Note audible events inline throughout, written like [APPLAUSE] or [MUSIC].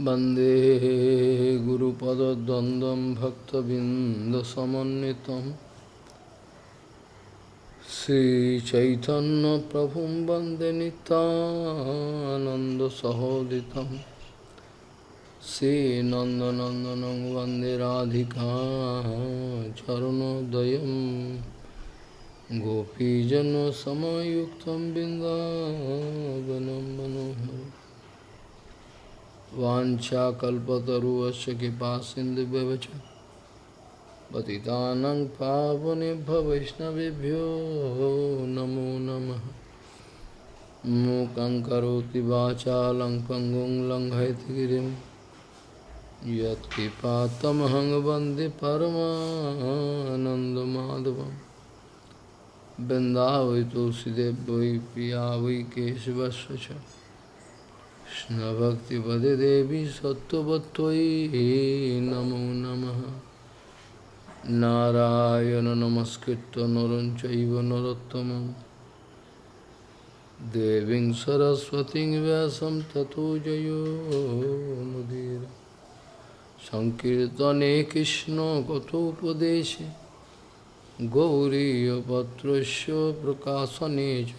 वंदे गुरुपदद्वन्द्वं भक्तबिन्दसमन्वितं। श्रीचैतन्यप्रभुं वंदे नितानन्दसहोदितं श्रीनन्दनन्दनं वंदे राधिका चरणोदयं गोपीजनसमयुक्तं बिन्दावनं मनोहरम्। वाछा कल्पतरुश कृपा सिंधु पति पतितानंग वैष्णवभ्यो नमो नमः। मूकं करोति वाचा लङ् पङ्गुं लङ्घयतिगिरिं यत्किपातमहं वंदे परमानन्दमाधवं तुलसीदेव वै पिया वै केशवस्व कृष्णभक्तिपदे देवी सत्त्ववत्त्वयि नमो नमः। नारायण नमस्कृत्य नरं चैव नरोत्तमं देवीं सरस्वतीं व्यासं ततो जयो मुदीर। सङ्कीर्तने कृष्णकथोपदेशे गौरीयपत्रस्य प्रकाशने च।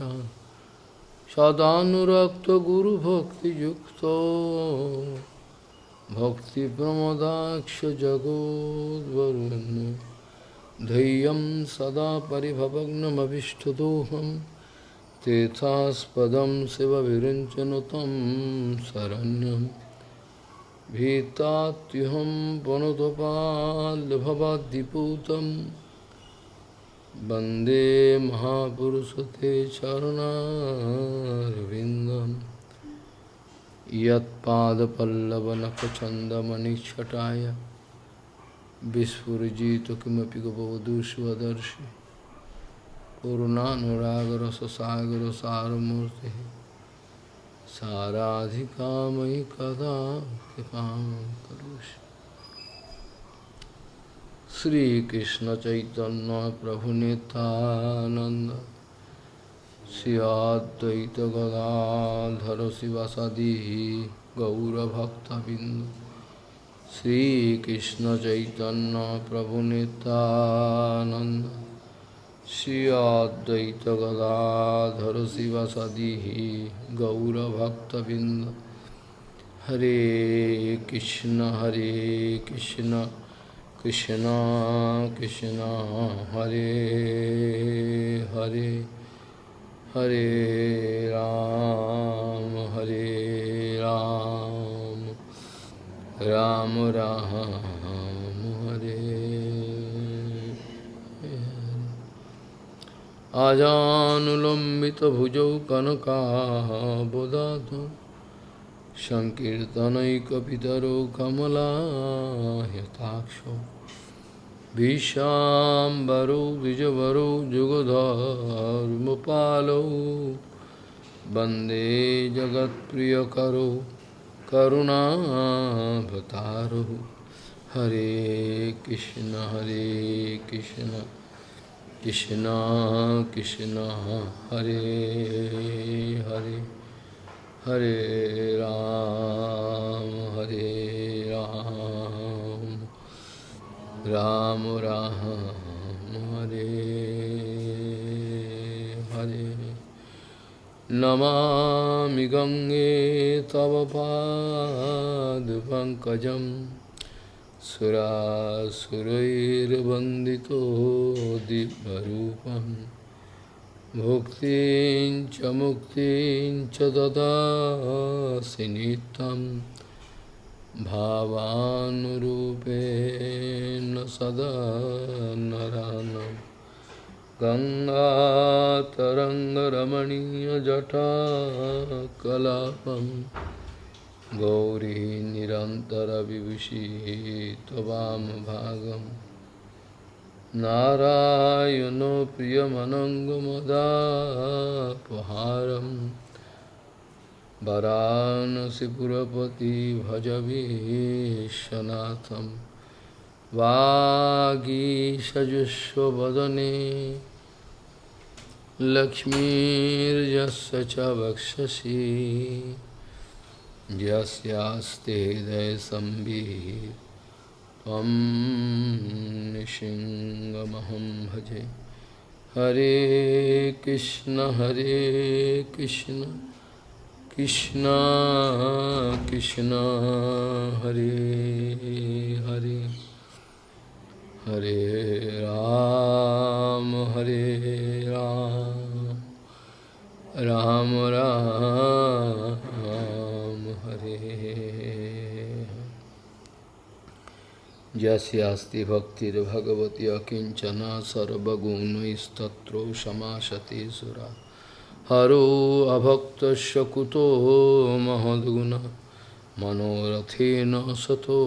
सदानुरक्तगुरुभक्तियुक्तो भक्तिप्रमदाक्षजगोद्वरुण्य धैर्यं सदा परिभवग्नमभिष्टदोहं तेथास्पदं शिवविरञ्चनुतं शरण्यं भीतात्युहं वनुतपाल्भवाद्दिपूतम् वंदे महापुरुषते चरणारविन्दं यत्पादपल्लवनखचन्दमणिच्छटाय विस्फुरिजित किमपि गपवधूष्वदर्शि पूर्णानुरागरससागरसारमूर्तिः साराधिकामयि कदा कृपां करोषि। श्री कृष्ण चैतन्य प्रभु नितानंद श्रियाद्वैत गदाधर शिवासादि गौरभक्तबिंद श्री कृष्ण चैतन्य प्रभु नितानंद श्रियाद्वैत गदाधर शिवासादि गौरभक्तबिंद हरे कृष्ण हरे Krishna. Krishna Krishna Hare Hare Hare Ram Hare Ram Ram Ram Hare Ajanulambita bhujau kanaka bodhatu सङ्कीर्तनैकपितरो कमलायताक्षो विशाम्बरो, द्विजवरो, जुगधर्मपालो। वंदे करुणा करुणाभतारो हरे कृष्ण हरे कृष्ण कृष्ण कृष्ण, हरे हरे। हरे राम हरे राम। राम राम हरे हरे। नमामि गंगे तव पादपङ्कजं सुरासुरैर्वन्दितो दिव्यरूपम्। मुक्ति च मुक्तिं च ददासि नित्यं भावानुरूपेण सदा नरानं गङ्गातरङ्गरमणीयजटा कलापं गौरी निरन्तरविभूषी त्ववामभागम् नारायणो प्रियमनङ्गमदापहारं वरानसिपुरपति भजवीशनाथं वागीषजुष्वदने लक्ष्मीर्यस्य च वक्षसि। यस्यास्ते हृदयसम्बिः त्वं भजे। हरे कृष्ण हरे कृष्ण कृष्ण कृष्ण, हरे हरे। हरे राम हरे राम। राम राम। यस्यास्ति भक्तिर्भगवती अकिञ्चना सर्वगुणैस्तत्रो समासते सुरा हरो अभक्तस्य कुतो महद्गुण मनोरथेन सतो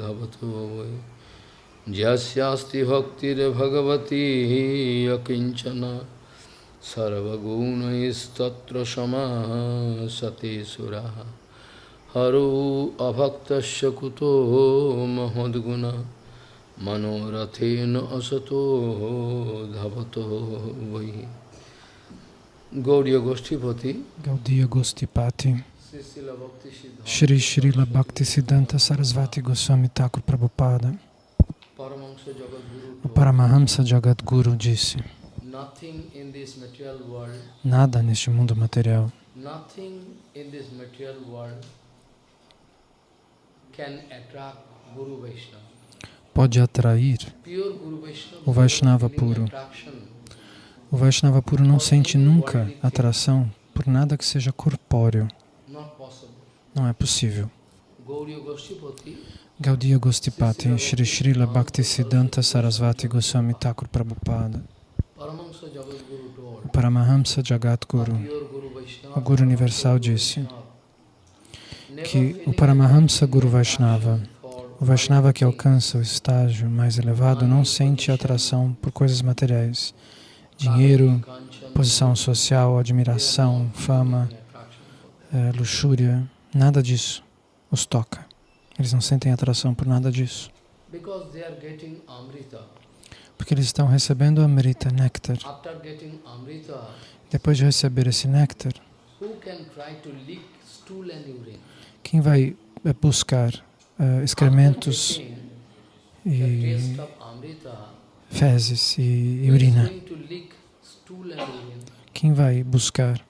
धवतो वै यस्यास्ति भक्तिर्भगवती अकिञ्चना सर्वगुणैस्तत्र समासते सुराः Haru abhaktasya kuto mahadguna manorathena asato dhavato vai Gaudiya Goshtipati Gaudiya Goshtipati Shri Srila Bhaktisiddhanta Sarasvati Goswami Thakur Prabhupada o Paramahamsa Jagadguru disse Nada neste mundo material pode atrair o Vaishnava puro. O Vaishnava puro não sente nunca atração por nada que seja corpóreo. Não é possível. Gaudiya Gostipati, Shri Srila Bhaktisiddhanta Sarasvati Goswami Thakur Prabhupada. O Paramahamsa Jagadguru, o Guru Universal, disse que o Paramahamsa Guru Vaishnava, o Vaishnava que alcança o estágio mais elevado, não sente atração por coisas materiais, dinheiro, posição social, admiração, fama, é, luxúria, nada disso os toca. Eles não sentem atração por nada disso. Porque eles estão recebendo Amrita, néctar. Depois de receber esse néctar, quem vai eh, buscar uh, excrementos e fezes e, e urina? Quem vai buscar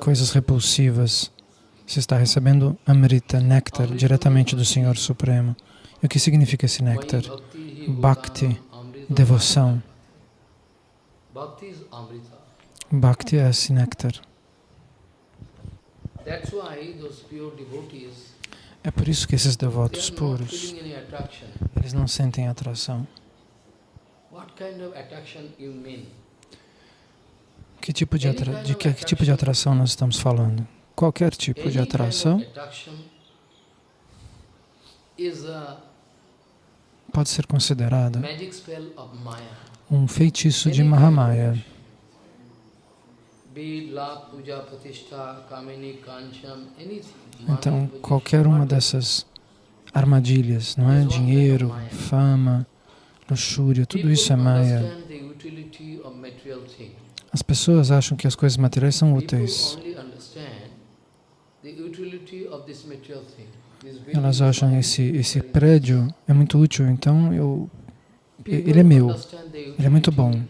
coisas repulsivas você está recebendo Amrita, néctar, diretamente do Senhor Supremo. E o que significa esse néctar? Bhakti, devoção. Bhakti é esse néctar. É por isso que esses devotos puros, eles não sentem atração. Que tipo de, atra de que, que tipo de atração nós estamos falando? qualquer tipo de atração pode ser considerada um feitiço de Mahamaya. Então, qualquer uma dessas armadilhas, não é? Dinheiro, fama, luxúria, tudo isso é Maya. As pessoas acham que as coisas materiais são úteis. Elas acham esse esse prédio é muito útil, então eu ele é meu, ele é muito bom.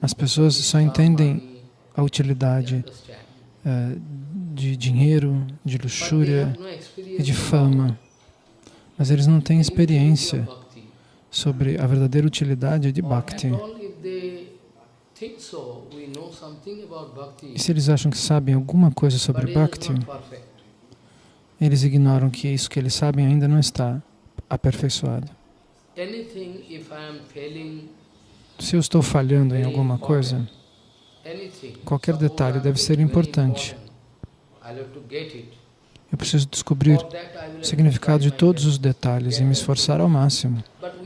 As pessoas só entendem a utilidade uh, de dinheiro, de luxúria e de fama, mas eles não têm experiência sobre a verdadeira utilidade de Bhakti. E se eles acham que sabem alguma coisa sobre Bhakti, eles ignoram que isso que eles sabem ainda não está aperfeiçoado. Se eu estou falhando em alguma coisa, qualquer detalhe deve ser importante. Eu preciso descobrir o significado de todos os detalhes e me esforçar ao máximo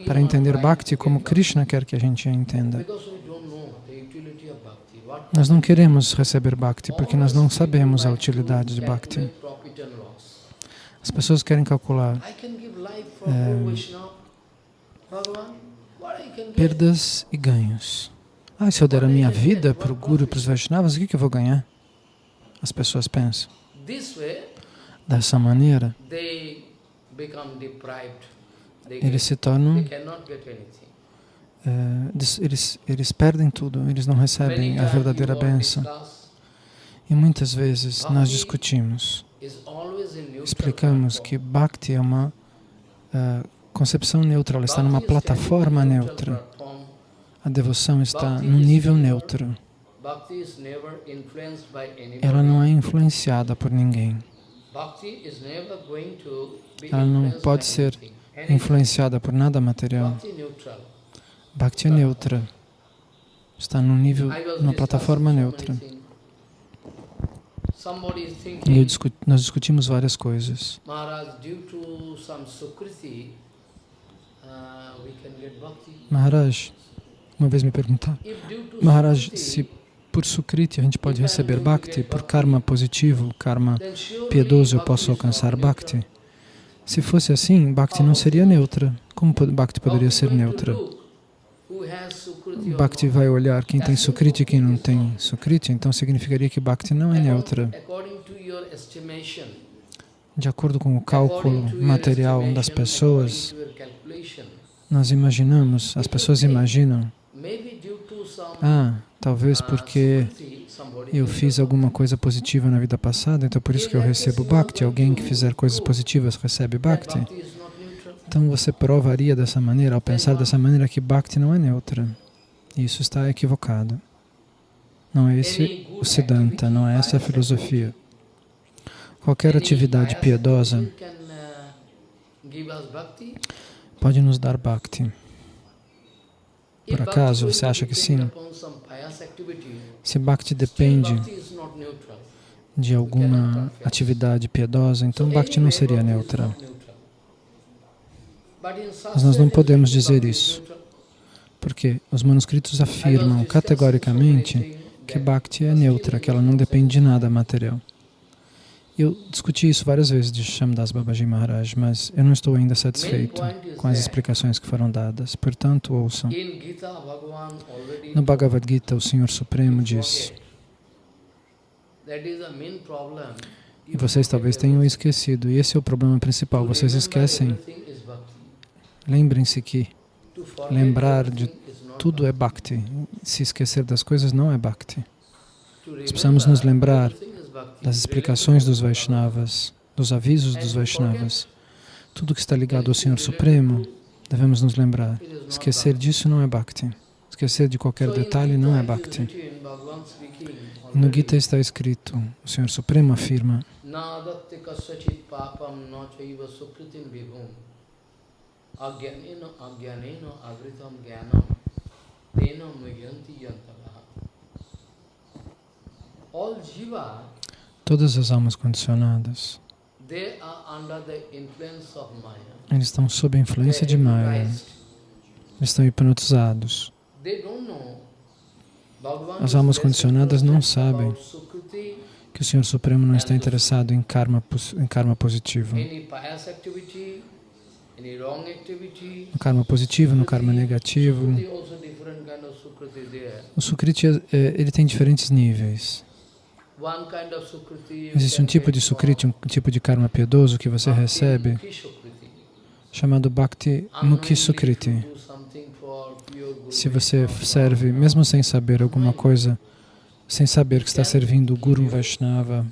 para entender Bhakti como Krishna quer que a gente entenda. Nós não queremos receber Bhakti porque nós não sabemos a utilidade de Bhakti. As pessoas querem calcular é, perdas e ganhos. Ah, se eu der a minha vida para o Guru e para os Vaishnavas, o que, que eu vou ganhar? as pessoas pensam. Dessa maneira, eles se tornam é, eles, eles perdem tudo, eles não recebem a verdadeira bênção. E muitas vezes nós discutimos, explicamos que Bhakti é uma uh, concepção neutra, ela está numa plataforma neutra. A devoção está no nível neutro. Ela não é influenciada por ninguém. Ela não pode ser influenciada por nada material. Bhakti é neutra. Está no nível, numa plataforma neutra. E discu nós discutimos várias coisas. Maharaj, uma vez me perguntaram, Maharaj, se por Sukriti a gente pode receber Bhakti, por karma positivo, karma piedoso eu posso alcançar Bhakti? Se fosse assim, Bhakti não seria neutra. Como Bhakti poderia ser neutra? Bhakti vai olhar quem tem Sukriti e quem não tem Sukriti, então significaria que Bhakti não é neutra. De acordo com o cálculo material das pessoas, nós imaginamos, as pessoas imaginam, ah, talvez porque eu fiz alguma coisa positiva na vida passada, então por isso que eu recebo Bhakti. Alguém que fizer coisas positivas recebe Bhakti. Então você provaria dessa maneira, ao pensar dessa maneira, que Bhakti não é neutra. Isso está equivocado. Não é esse o Siddhanta, não é essa a filosofia. Qualquer atividade piedosa pode nos dar Bhakti. Por acaso, você acha que sim? Se Bhakti depende de alguma atividade piedosa, então Bhakti não seria neutra. Mas nós não podemos dizer isso, porque os manuscritos afirmam categoricamente que Bhakti é neutra, que ela não depende de nada material. Eu discuti isso várias vezes de Shamdas Babaji Maharaj, mas eu não estou ainda satisfeito com as explicações que foram dadas. Portanto, ouçam. No Bhagavad Gita, o Senhor Supremo diz, e vocês talvez tenham esquecido, e esse é o problema principal, vocês esquecem Lembrem-se que lembrar de tudo é Bhakti. Se esquecer das coisas não é Bhakti. Nós precisamos nos lembrar das explicações dos Vaishnavas, dos avisos dos Vaishnavas. Tudo que está ligado ao Senhor Supremo, devemos nos lembrar. Esquecer disso não é Bhakti. Esquecer de qualquer detalhe não é Bhakti. No Gita está escrito, o Senhor Supremo afirma. All jiva Todas as almas condicionadas eles estão sob a influência de Maya. Eles estão hipnotizados. As almas condicionadas não sabem que o Senhor Supremo não está interessado em karma, em karma positivo no karma positivo, no karma negativo. O Sukriti é, ele tem diferentes níveis. Existe um tipo de Sukriti, um tipo de karma piedoso que você recebe, chamado Bhakti Mukhi Sukriti. Se você serve, mesmo sem saber alguma coisa, sem saber que está servindo o Guru Vaishnava,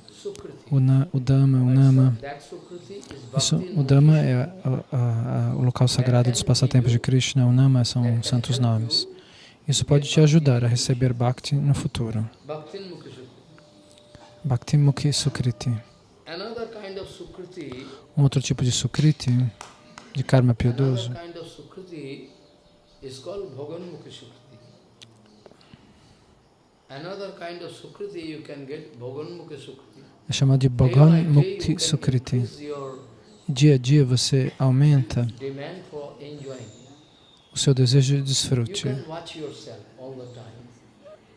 o, na, o Dhamma, o Nama, isso, o Dhamma é a, a, a, o local sagrado dos passatempos de Krishna, o Nama são santos nomes. Isso pode te ajudar a receber Bhakti no futuro. Bhakti Mukhi Sukriti. Um outro tipo de Sukriti, de karma piedoso, é chamado de Bhagan Mukti Sukriti. dia a dia você aumenta o seu desejo de desfrute.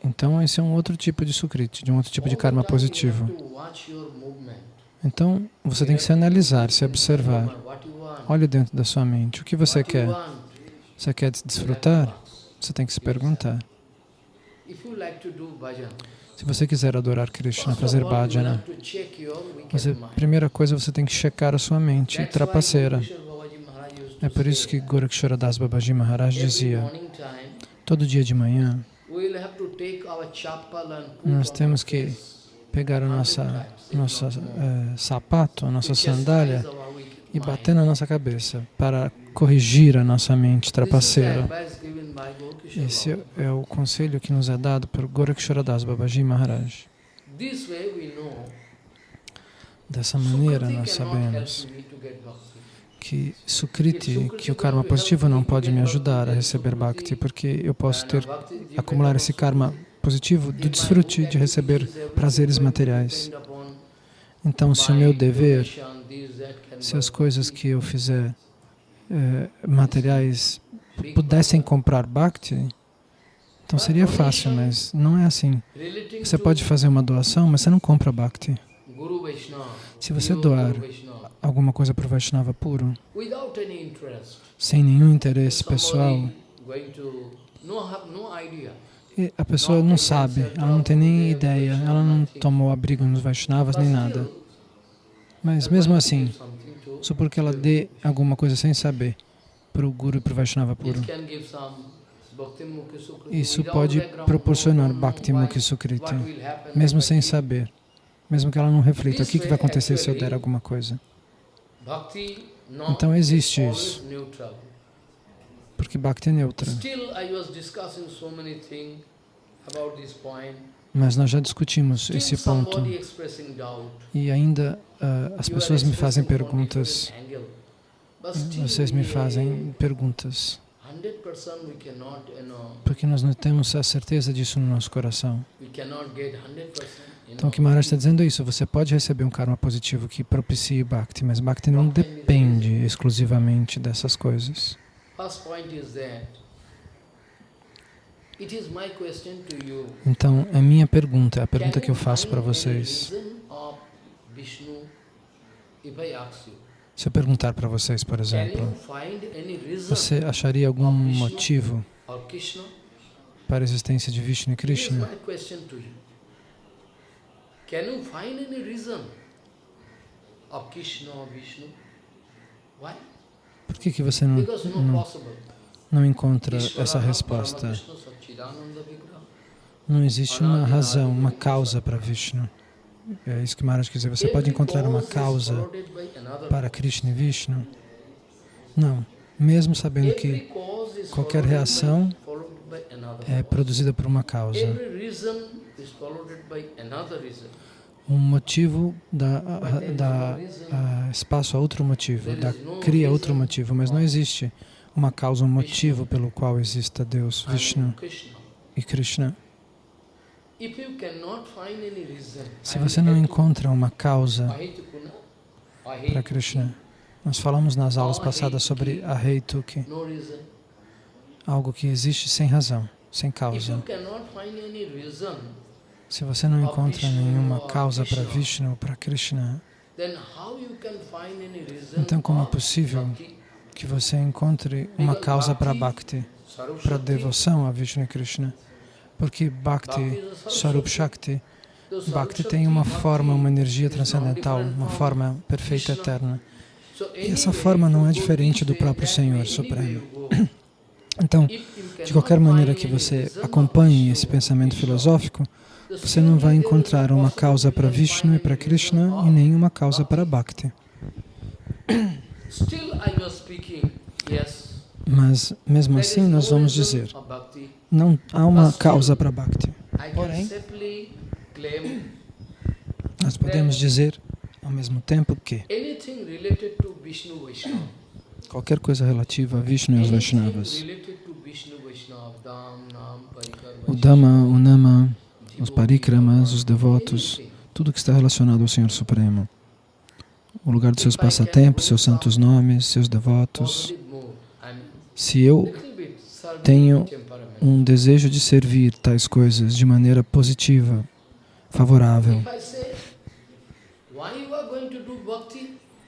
Então, esse é um outro tipo de sukriti, de um outro tipo de karma positivo. Então, você tem que se analisar, se observar. Olhe dentro da sua mente. O que você quer? Você quer desfrutar? Você tem que se perguntar. Se você quiser adorar Krishna, fazer bhajana, você, primeira coisa você tem que checar a sua mente trapaceira. É por isso que Gorakshara Das Babaji Maharaj dizia, todo dia de manhã, nós temos que pegar a nossa, nossa é, sapato, a nossa sandália e bater na nossa cabeça para corrigir a nossa mente trapaceira. Esse é o conselho que nos é dado por Goraksharadas Babaji Maharaj. Dessa maneira nós sabemos que Sukriti, que o karma positivo não pode me ajudar a receber Bhakti, porque eu posso ter, acumular esse karma positivo do desfrute de receber prazeres materiais. Então, se o meu dever, se as coisas que eu fizer eh, materiais pudessem comprar Bhakti, então seria fácil, mas não é assim. Você pode fazer uma doação, mas você não compra Bhakti. Se você doar alguma coisa para o Vaishnava puro, sem nenhum interesse pessoal, e a pessoa não sabe, ela não tem nem ideia, ela não tomou abrigo nos Vaishnavas nem nada. Mas mesmo assim, só porque ela dê alguma coisa sem saber para o Guru e para o Vaishnava puro, isso pode proporcionar Bhakti Mukhi Sukriti, mesmo sem saber, mesmo que ela não reflita o que, que vai acontecer se eu der alguma coisa. Então existe isso porque Bhakti é neutra. Mas nós já discutimos esse ponto e ainda uh, as pessoas me fazem perguntas. Vocês me fazem perguntas. Porque nós não temos a certeza disso no nosso coração. Então o que Maharaj está dizendo é isso, você pode receber um karma positivo que propicie Bhakti, mas Bhakti não depende exclusivamente dessas coisas. Então, é minha pergunta, é a pergunta que eu faço para vocês. Se eu perguntar para vocês, por exemplo, você acharia algum motivo para a existência de Vishnu e Krishna? Can you find any reason of Krishna or Vishnu? Why? Por que, que você não, não, não encontra essa resposta? Não existe uma razão, uma causa para Vishnu. É isso que Maharaj quer dizer. Você pode encontrar uma causa para Krishna e Vishnu? Não. Mesmo sabendo que qualquer reação é produzida por uma causa um motivo dá, dá espaço a outro motivo, dá, cria outro motivo, mas não existe uma causa, um motivo pelo qual exista Deus, Vishnu e Krishna. Se você não encontra uma causa para Krishna, nós falamos nas aulas passadas sobre a Heituki, algo que existe sem razão, sem causa. Se você não encontra nenhuma causa para Vishnu ou para Krishna, então como é possível que você encontre uma causa para Bhakti, para devoção a Vishnu e Krishna? Porque Bhakti, Swarup Shakti, Bhakti tem uma forma, uma energia transcendental, uma forma perfeita eterna. E essa forma não é diferente do próprio Senhor Supremo. [COUGHS] Então, de qualquer maneira que você acompanhe esse pensamento filosófico, você não vai encontrar uma causa para Vishnu e para Krishna e nenhuma causa para Bhakti. Mas, mesmo assim, nós vamos dizer, não há uma causa para Bhakti. Porém, nós podemos dizer, ao mesmo tempo, que qualquer coisa relativa a Vishnu e os Vaishnavas, o Dhamma, o Nama, os parikramas, os devotos, tudo que está relacionado ao Senhor Supremo. O lugar dos seus passatempos, seus santos nomes, seus devotos. Se eu tenho um desejo de servir tais coisas de maneira positiva, favorável,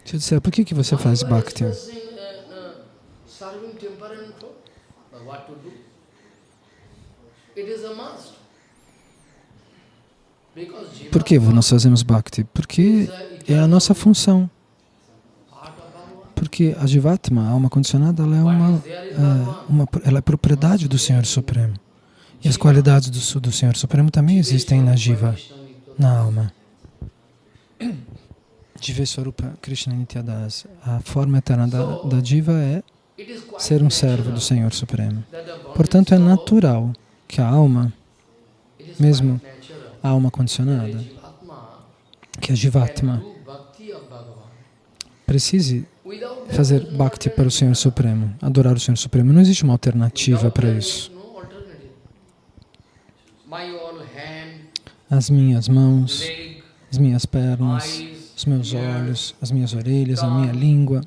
se eu disser, por que, que você faz bhakti? It is a must. Por que nós fazemos bhakti? Porque é a nossa função. Porque a Jivatma, a alma condicionada, ela é, uma, é, uma, ela é propriedade do Senhor Supremo. E as qualidades do, do Senhor Supremo também existem na Jiva, na alma. Jiveswarupa Krishna Nityadas. A forma eterna da, da Jiva é ser um servo do Senhor Supremo. Portanto, é natural que a alma, mesmo alma condicionada, que a Jivatma, precise fazer bhakti para o Senhor Supremo, adorar o Senhor Supremo. Não existe uma alternativa para isso. As minhas mãos, as minhas pernas, os meus olhos, as minhas orelhas, a minha língua,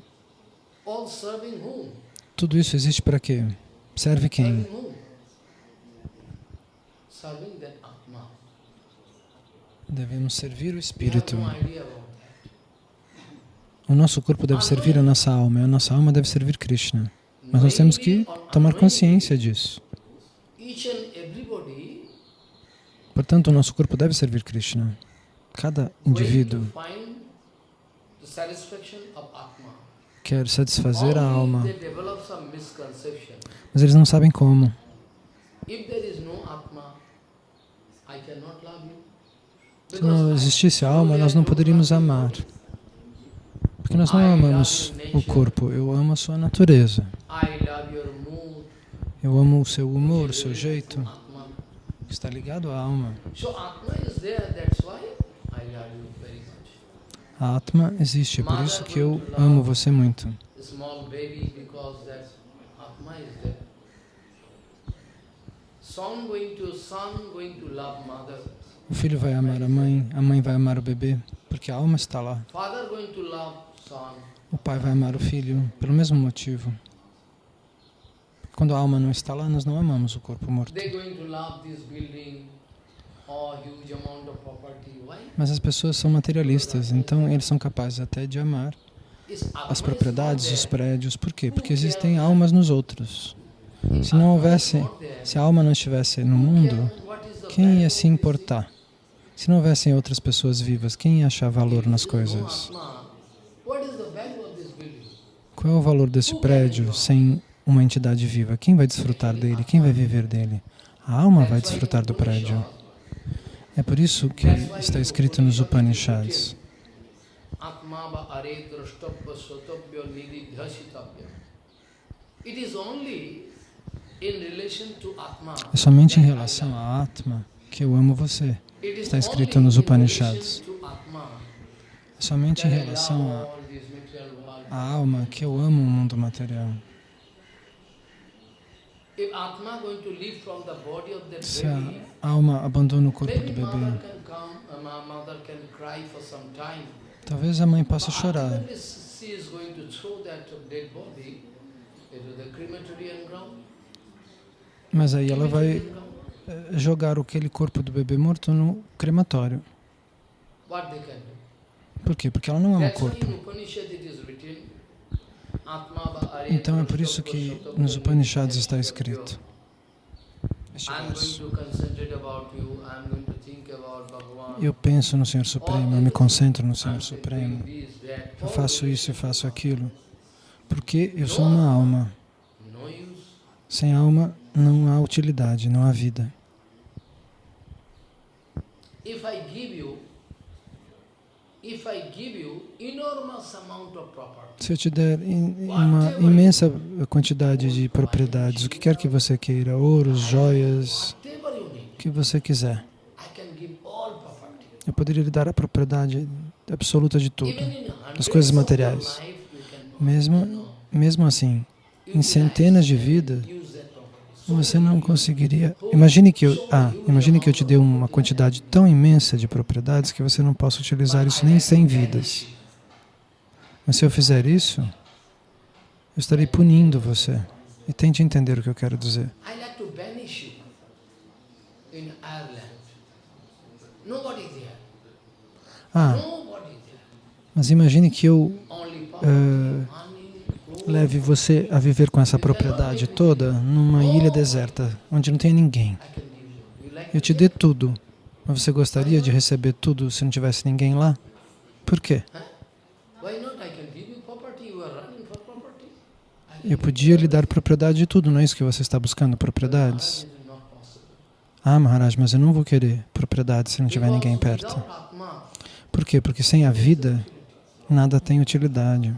tudo isso existe para quê? Serve quem? Devemos servir o Espírito. O nosso corpo deve servir a nossa alma, e a nossa alma deve servir Krishna. Mas nós temos que tomar consciência disso. Portanto, o nosso corpo deve servir Krishna. Cada indivíduo quer satisfazer a alma, mas eles não sabem como. Se não existisse alma, nós não poderíamos amar. Porque nós não amamos o corpo, eu amo a sua natureza. Eu amo o seu humor, o seu jeito, que está ligado à alma. A Atma existe, é por isso que eu amo você muito. O filho vai amar a mãe, a mãe vai amar o bebê, porque a alma está lá. O pai vai amar o filho pelo mesmo motivo. Quando a alma não está lá, nós não amamos o corpo morto. Mas as pessoas são materialistas, então eles são capazes até de amar as propriedades, os prédios. Por quê? Porque existem almas nos outros. Se não houvesse, se a alma não estivesse no mundo, quem ia se importar? Se não houvessem outras pessoas vivas, quem ia achar valor nas coisas? Qual é o valor desse prédio sem uma entidade viva? Quem vai desfrutar dele? Quem vai viver dele? A alma vai desfrutar do prédio. É por isso que está escrito nos Upanishads. É somente em relação à Atma que eu amo você. Está escrito nos Upanishads. É somente em relação à alma que eu amo o mundo material. Se a alma abandona o corpo do bebê, talvez a mãe possa chorar. Mas aí ela vai jogar aquele corpo do bebê morto no crematório. Por quê? Porque ela não ama o corpo. Então é por isso que nos Upanishads está escrito. Eu penso no Senhor Supremo, eu me concentro no Senhor Supremo. Eu faço isso, eu faço aquilo. Porque eu sou uma alma. Sem alma não há utilidade, não há vida. Se eu te der uma imensa quantidade de propriedades, o que quer que você queira, ouros, joias, o que você quiser, eu poderia lhe dar a propriedade absoluta de tudo, das coisas materiais. Mesmo, mesmo assim, em centenas de vidas, você não conseguiria... Imagine que, eu, ah, imagine que eu te dê uma quantidade tão imensa de propriedades que você não possa utilizar isso nem sem vidas. Mas se eu fizer isso, eu estarei punindo você. E tente entender o que eu quero dizer. Ah, mas imagine que eu uh, leve você a viver com essa propriedade toda numa ilha deserta, onde não tem ninguém. Eu te dê tudo. Mas você gostaria de receber tudo se não tivesse ninguém lá? Por quê? Eu podia lhe dar propriedade de tudo, não é isso que você está buscando, propriedades? Ah, Maharaj, mas eu não vou querer propriedade se não tiver ninguém perto. Por quê? Porque sem a vida, nada tem utilidade.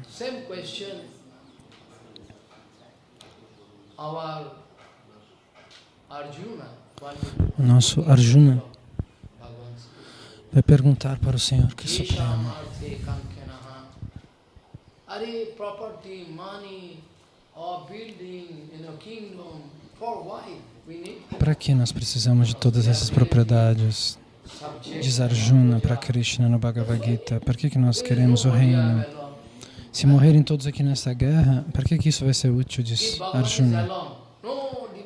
O nosso Arjuna vai perguntar para o Senhor que é Supremo. Para que nós precisamos de todas essas propriedades? Diz Arjuna para Krishna no Bhagavad Gita. Para que, que nós queremos o reino? Se morrerem todos aqui nessa guerra, para que, que isso vai ser útil? Diz Arjuna.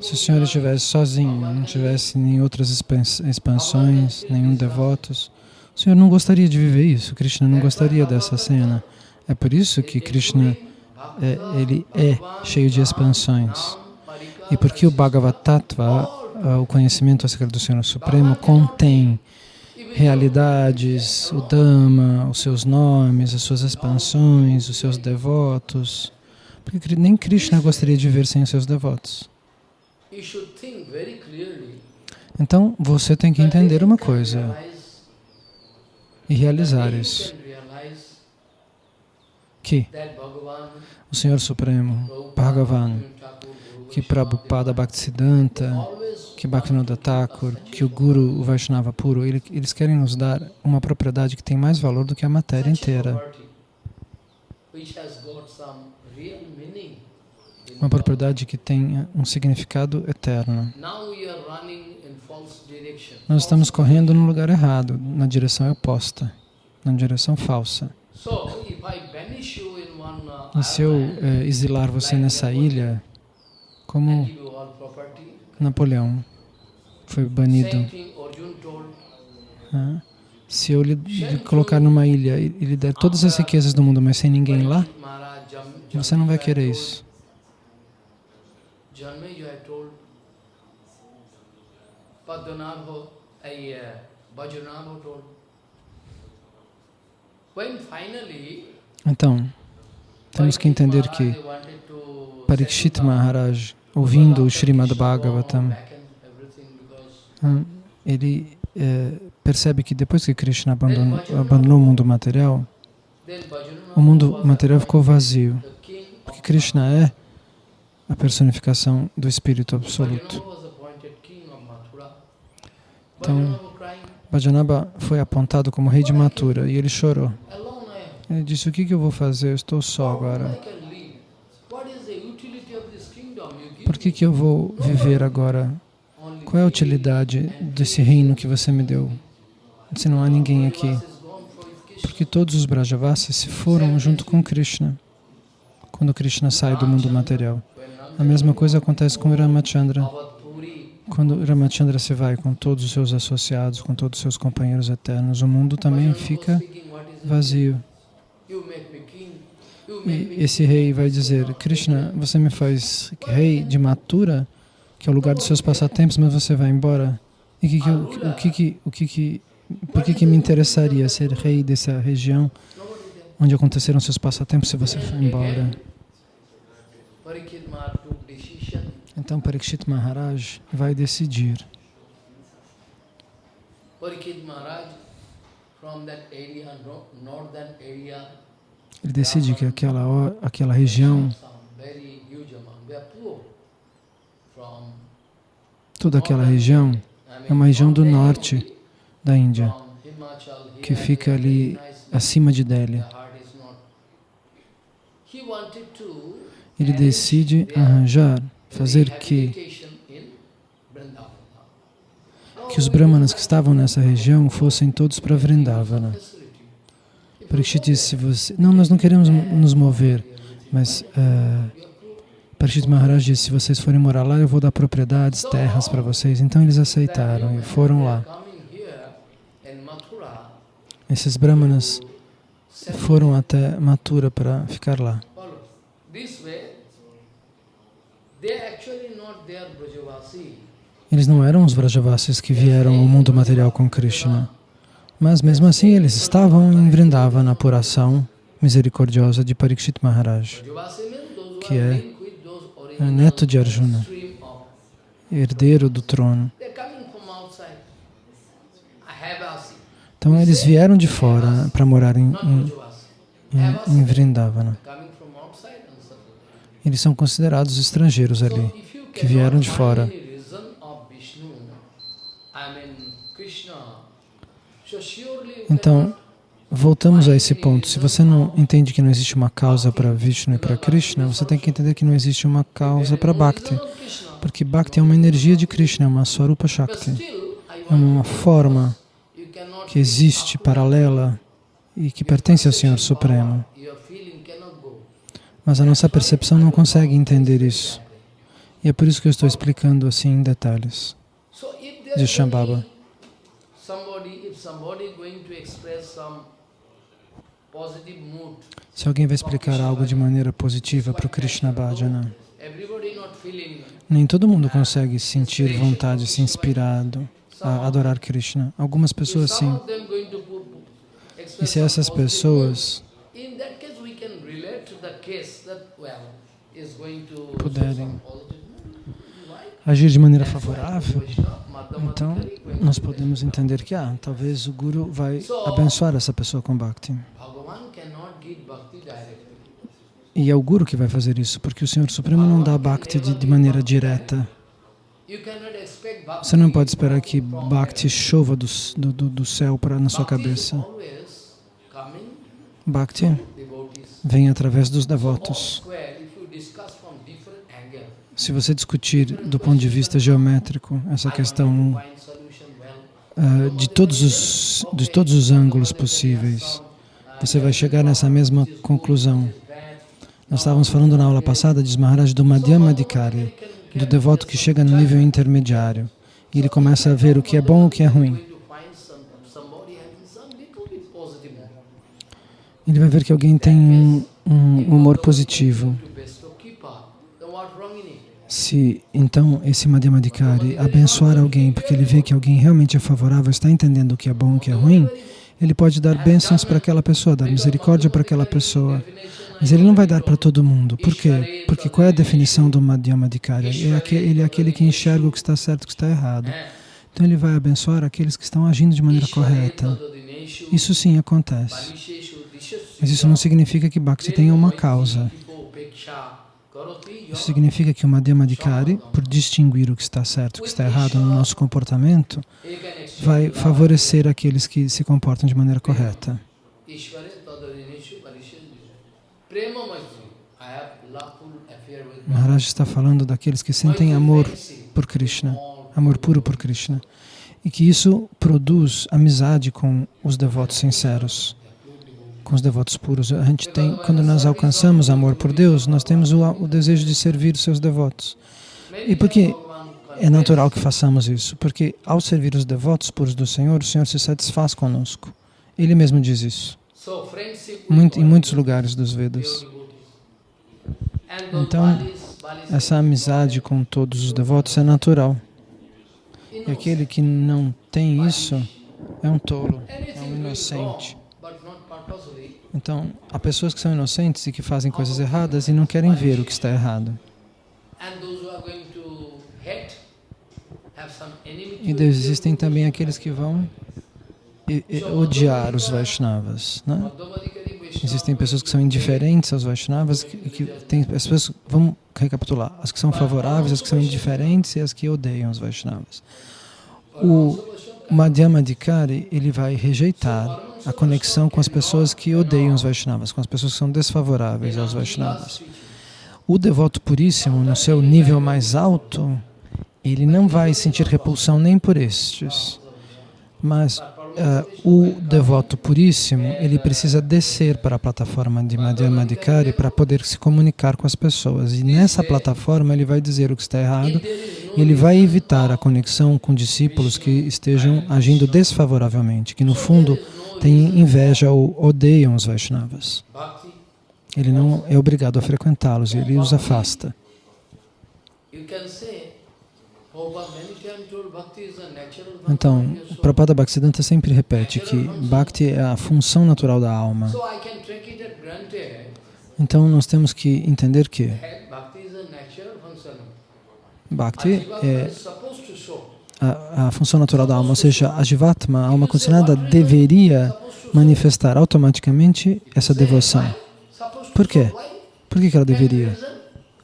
Se o Senhor estivesse sozinho, não tivesse nem outras expansões, nenhum devotos, o Senhor não gostaria de viver isso. Krishna não gostaria dessa cena. É por isso que Krishna é, ele é cheio de expansões. E porque o Bhagavad Tattva, o conhecimento acerca do Senhor Supremo, contém realidades, o Dhamma, os seus nomes, as suas expansões, os seus devotos. Porque nem Krishna gostaria de viver sem os seus devotos. Então, você tem que entender uma coisa e realizar isso. Que o Senhor Supremo, Bhagavan, que Prabhupada Bhaktisiddhanta, que Bhaktivinoda Thakur, que o Guru, o Vaishnava puro, eles querem nos dar uma propriedade que tem mais valor do que a matéria inteira. Uma propriedade que tem um significado eterno. Nós estamos correndo no lugar errado, na direção oposta, na direção falsa. E se eu é, exilar você nessa ilha, como Napoleão foi banido, se eu lhe, colocar numa ilha e lhe der todas as riquezas do mundo, mas sem ninguém lá, você não vai querer isso. Então, temos que entender que Parikshit Maharaj, ouvindo o Srimad Bhagavatam, hum, ele é, percebe que depois que Krishna abandonou, abandonou o mundo material, o mundo material ficou vazio, porque Krishna é a personificação do Espírito Absoluto. Então, Bhajanaba foi apontado como rei de Mathura e ele chorou. Ele disse, o que, que eu vou fazer? Eu estou só agora. Por que, que eu vou viver agora? Qual é a utilidade desse reino que você me deu? Se não há ninguém aqui. Porque todos os Brajavasis se foram junto com Krishna, quando Krishna sai do mundo material. A mesma coisa acontece com Ramachandra. Quando Ramachandra se vai com todos os seus associados, com todos os seus companheiros eternos, o mundo também fica vazio. E esse rei vai dizer, Krishna, você me faz rei de Mathura, que é o lugar dos seus passatempos, mas você vai embora. E que, que, o, o que, que, o que, que, por que, que me interessaria ser rei dessa região onde aconteceram seus passatempos se você for embora? Então Parikshit Maharaj vai decidir. Ele decide que aquela, aquela região, toda aquela região é uma região do norte da Índia, que fica ali acima de Delhi. Ele decide arranjar fazer que que os brahmanas que estavam nessa região fossem todos para Vrindavana. Parikshit disse, você, não, nós não queremos nos mover, mas uh, Parikshit Maharaj disse, se vocês forem morar lá, eu vou dar propriedades, terras para vocês. Então eles aceitaram e foram lá. Esses brahmanas foram até Mathura para ficar lá. Eles não eram os Vrajavasis que vieram ao mundo material com Krishna. Mas mesmo assim eles estavam em Vrindavana, na apuração misericordiosa de Parikshit Maharaj, que é neto de Arjuna, herdeiro do trono. Então eles vieram de fora para morar em, em, em, em Vrindavana. Eles são considerados estrangeiros ali, que vieram de fora. Então, voltamos a esse ponto. Se você não entende que não existe uma causa para Vishnu e para Krishna, você tem que entender que não existe uma causa para Bhakti. Porque Bhakti é uma energia de Krishna, é uma Swarupa Shakti. É uma forma que existe, paralela, e que pertence ao Senhor Supremo. Mas a nossa percepção não consegue entender isso. E é por isso que eu estou explicando assim em detalhes. Diz Shambhava. Se alguém vai explicar algo de maneira positiva para o Krishna Bhajana, nem todo mundo consegue sentir vontade, se inspirado a adorar Krishna. Algumas pessoas sim. E se essas pessoas puderem agir de maneira favorável, então nós podemos entender que ah, talvez o Guru vai abençoar essa pessoa com Bhakti. E é o Guru que vai fazer isso, porque o Senhor Supremo não dá Bhakti de, de maneira direta. Você não pode esperar que Bhakti chova do, do, do céu para na sua cabeça. Bhakti vem através dos devotos. Se você discutir do ponto de vista geométrico essa questão uh, de, todos os, de todos os ângulos possíveis, você vai chegar nessa mesma conclusão. Nós estávamos falando na aula passada de Maharaj do Madhyama Adhikari, do devoto que chega no nível intermediário e ele começa a ver o que é bom e o que é ruim. Ele vai ver que alguém tem um humor positivo. Se então esse Madhyamadikari abençoar alguém porque ele vê que alguém realmente é favorável, está entendendo o que é bom e o que é ruim, ele pode dar bênçãos para aquela pessoa, dar misericórdia para aquela pessoa. Mas ele não vai dar para todo mundo. Por quê? Porque qual é a definição do Madhyamadikari? É ele é aquele que enxerga o que está certo e o que está errado. Então ele vai abençoar aqueles que estão agindo de maneira correta. Isso sim acontece. Mas isso não significa que Bhakti tenha uma causa. Isso significa que o Madhyamadikari, por distinguir o que está certo e o que está errado no nosso comportamento, vai favorecer aqueles que se comportam de maneira correta. Maharaj está falando daqueles que sentem amor por Krishna, amor puro por Krishna, e que isso produz amizade com os devotos sinceros, com os devotos puros. A gente tem, quando nós alcançamos amor por Deus, nós temos o, o desejo de servir os seus devotos. E por que é natural que façamos isso? Porque ao servir os devotos puros do Senhor, o Senhor se satisfaz conosco. Ele mesmo diz isso. Muito, em muitos lugares dos Vedas. Então, essa amizade com todos os devotos é natural. E aquele que não tem isso é um tolo, é um inocente. Então, há pessoas que são inocentes e que fazem coisas erradas e não querem ver o que está errado. E existem também aqueles que vão odiar os Vaishnavas. Né? Existem pessoas que são indiferentes aos Vaishnavas, que, que tem as pessoas, vamos recapitular, as que são favoráveis, as que são indiferentes e as que odeiam os Vaishnavas. O Madhyamadikari, ele vai rejeitar a conexão com as pessoas que odeiam os Vaishnavas, com as pessoas que são desfavoráveis aos Vaishnavas. O devoto puríssimo, no seu nível mais alto, ele não vai sentir repulsão nem por estes, mas uh, o devoto puríssimo, ele precisa descer para a plataforma de Madhyamadikari para poder se comunicar com as pessoas. E nessa plataforma ele vai dizer o que está errado e ele vai evitar a conexão com discípulos que estejam agindo desfavoravelmente, que no fundo têm inveja ou odeiam os Vaishnavas. Ele não é obrigado a frequentá-los, ele os afasta. Então, Prabhupada Bhaktisiddhanta sempre repete que Bhakti é a função natural da alma. Então, nós temos que entender que Bhakti é a, a função natural da alma, ou seja, a Jivatma, a alma condicionada, deveria manifestar automaticamente essa devoção. Por quê? Por que ela deveria?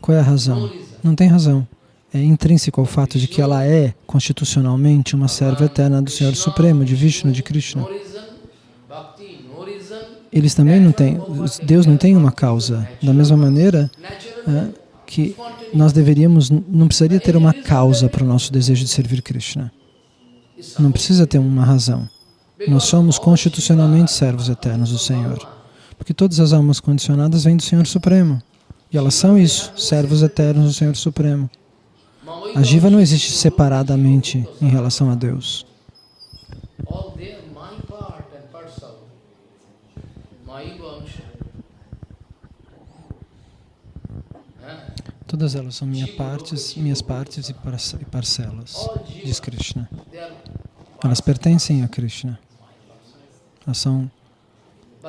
Qual é a razão? Não tem razão. É intrínseco ao fato de que ela é constitucionalmente uma serva eterna do Senhor Supremo, de Vishnu, de Krishna. Eles também não têm, Deus não tem uma causa. Da mesma maneira é, que nós deveríamos, não precisaria ter uma causa para o nosso desejo de servir Krishna. Não precisa ter uma razão. Nós somos constitucionalmente servos eternos do Senhor. Porque todas as almas condicionadas vêm do Senhor Supremo. E elas são isso, servos eternos do Senhor Supremo. A jiva não existe separadamente em relação a Deus. Todas elas são minhas partes, minhas partes e parcelas, diz Krishna. Elas pertencem a Krishna. Elas são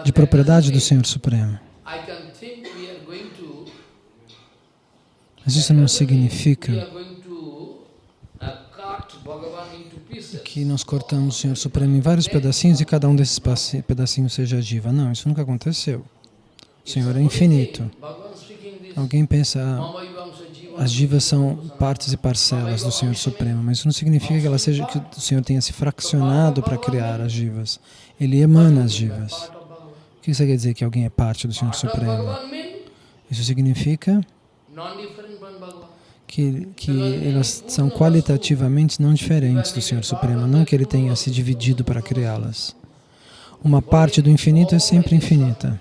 de propriedade do Senhor Supremo. Mas isso não significa que nós cortamos o Senhor Supremo em vários pedacinhos e cada um desses pedacinhos seja diva. Não, isso nunca aconteceu. O Senhor é infinito. Alguém pensa, ah, as divas são partes e parcelas do Senhor Supremo, mas isso não significa que, ela seja, que o Senhor tenha se fraccionado para criar as divas. Ele emana as divas. O que isso quer dizer que alguém é parte do Senhor Supremo? Isso significa que, que elas são qualitativamente não diferentes do Senhor Supremo, não que Ele tenha se dividido para criá-las. Uma parte do infinito é sempre infinita.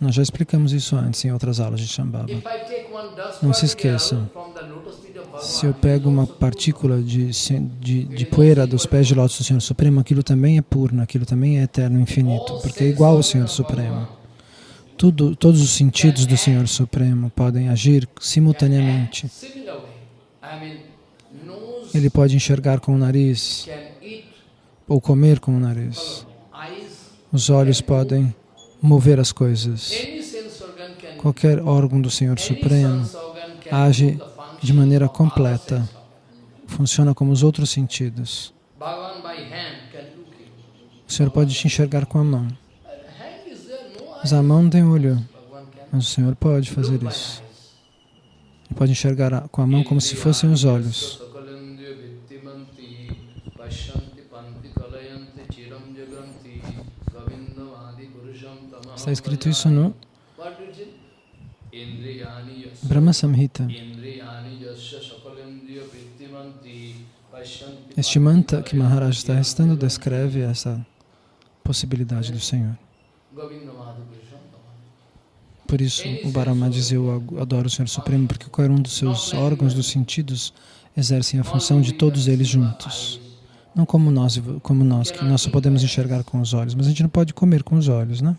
Nós já explicamos isso antes em outras aulas de Shambhava. Não se esqueçam, se eu pego uma partícula de, de, de poeira dos pés de lótus do Senhor Supremo, aquilo também é purna, aquilo também é eterno, infinito, porque é igual ao Senhor Supremo. Tudo, todos os sentidos do Senhor Supremo podem agir simultaneamente. Ele pode enxergar com o nariz ou comer com o nariz. Os olhos podem mover as coisas. Qualquer órgão do Senhor Supremo age de maneira completa, funciona como os outros sentidos. O Senhor pode te enxergar com a mão. Mas a mão não tem olho, mas o Senhor pode fazer isso. Ele pode enxergar com a mão como se fossem os olhos. Está escrito isso no Brahma Samhita. Este mantra que Maharaj está restando descreve essa possibilidade do Senhor. Por isso, o Barama diz, eu adoro o Senhor Supremo, porque qualquer um dos seus órgãos dos sentidos exercem a função de todos eles juntos. Não como nós, como nós, que nós só podemos enxergar com os olhos, mas a gente não pode comer com os olhos, né?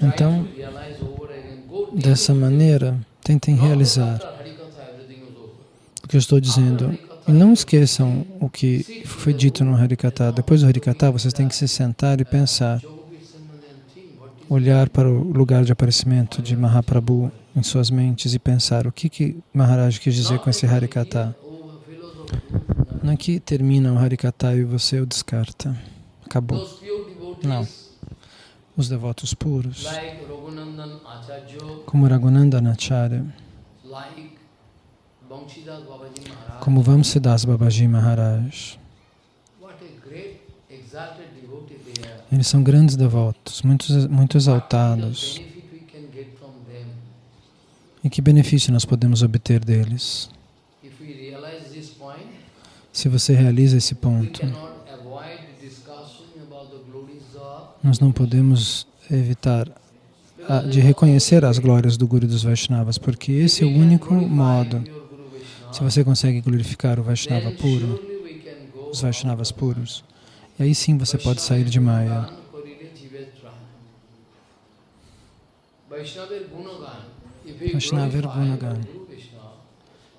Então, dessa maneira, tentem realizar o que eu estou dizendo. E não esqueçam o que foi dito no Harikata. Depois do Harikata, vocês têm que se sentar e pensar, olhar para o lugar de aparecimento de Mahaprabhu em suas mentes e pensar o que, que Maharaj quis dizer com esse Harikata. Não é que termina o Harikata e você o descarta. Acabou. Não. Os devotos puros, como Raghunandan Acharya, como Vamsidas Babaji Maharaj. Eles são grandes devotos, muito, muito exaltados. E que benefício nós podemos obter deles? Se você realiza esse ponto, nós não podemos evitar de reconhecer as glórias do Guru dos Vaishnavas, porque esse é o único modo. Se você consegue glorificar o Vaishnava puro, os Vaishnavas puros, e aí sim você pode sair de Maya. Vaishnava Gunagan.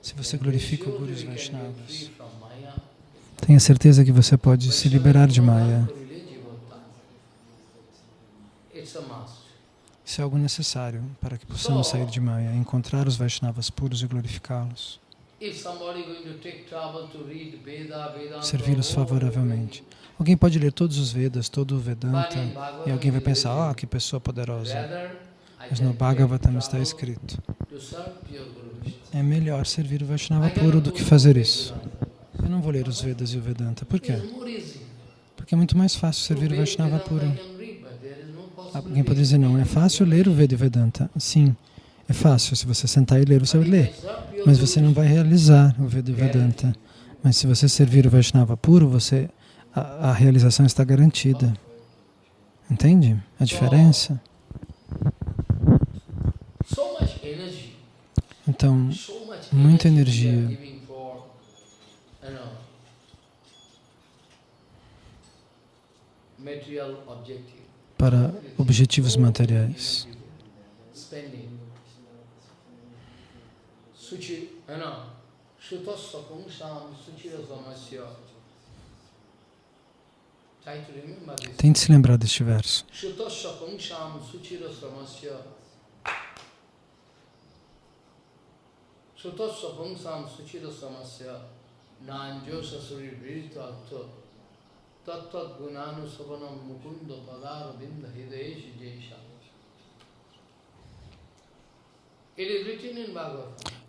Se você glorifica o Guru e os Vaishnavas, tenha certeza que você pode se liberar de Maya. Isso é algo necessário para que possamos sair de Maya, encontrar os Vaishnavas puros e glorificá-los. Servi-los favoravelmente. Alguém pode ler todos os Vedas, todo o Vedanta, e alguém vai pensar, ah, oh, que pessoa poderosa. Mas no Bhagavatam está escrito, é melhor servir o Vaishnava puro do que fazer isso. Eu não vou ler os Vedas e o Vedanta. Por quê? Porque é muito mais fácil servir o Vaishnava puro. Alguém pode dizer, não, é fácil ler o Veda Vedanta. Sim, é fácil. Se você sentar e ler, você vai ler. Mas você não vai realizar o Veda Vedanta. Mas se você servir o Vaishnava puro, você, a, a realização está garantida. Entende a diferença? Então, muita energia para objetivos materiais. Tente se lembrar deste verso. Sutasya pungsam suchira samasya nanjo sasuri vrita atto tattat gunanu savanam mukunda padara binda hideshi jesha.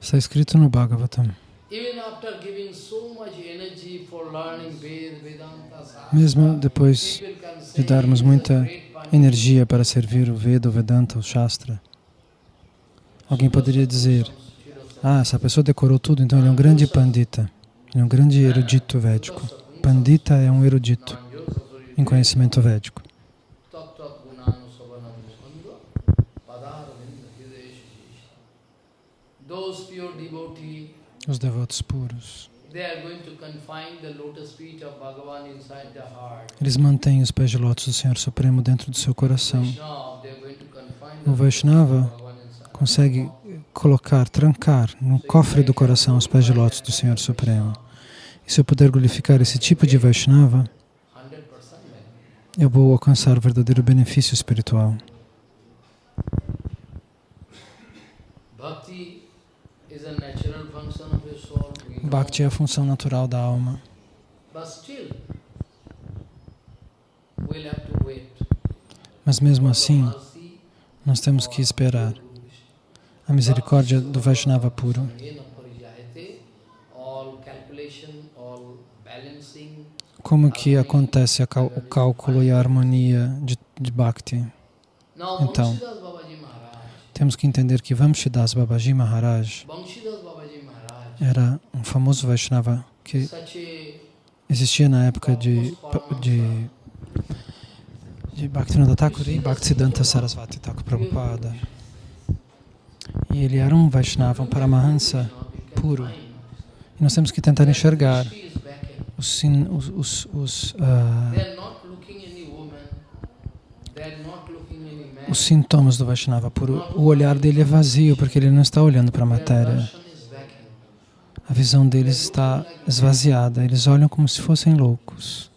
Está escrito no Bhagavatam. Mesmo depois de darmos muita energia para servir o Veda, o Vedanta, o Shastra, alguém poderia dizer, ah, essa pessoa decorou tudo, então ele é um grande pandita, ele é um grande erudito védico. Pandita é um erudito em conhecimento védico. Os devotos puros. Eles mantêm os pés de lótus do Senhor Supremo dentro do seu coração. O Vaishnava consegue colocar, trancar no cofre do coração os pés de lótus do Senhor Supremo. E se eu puder glorificar esse tipo de Vaishnava, eu vou alcançar o verdadeiro benefício espiritual. Bhakti é a função natural da alma. Mas mesmo assim, nós temos que esperar a misericórdia do Vaishnava puro. Como que acontece o cálculo e a harmonia de, de Bhakti? Então, temos que entender que Vamshidas Babaji Maharaj era um famoso Vaishnava que existia na época de, de, de Bhaktivinoda Thakur e Bhaktisiddhanta Sarasvati Thakur Prabhupada. E ele era um Vaishnava, um Paramahansa puro. E nós temos que tentar enxergar os, os, os, os, uh, os sintomas do Vaishnava puro. O olhar dele é vazio, porque ele não está olhando para a matéria. A visão deles está esvaziada, eles olham como se fossem loucos.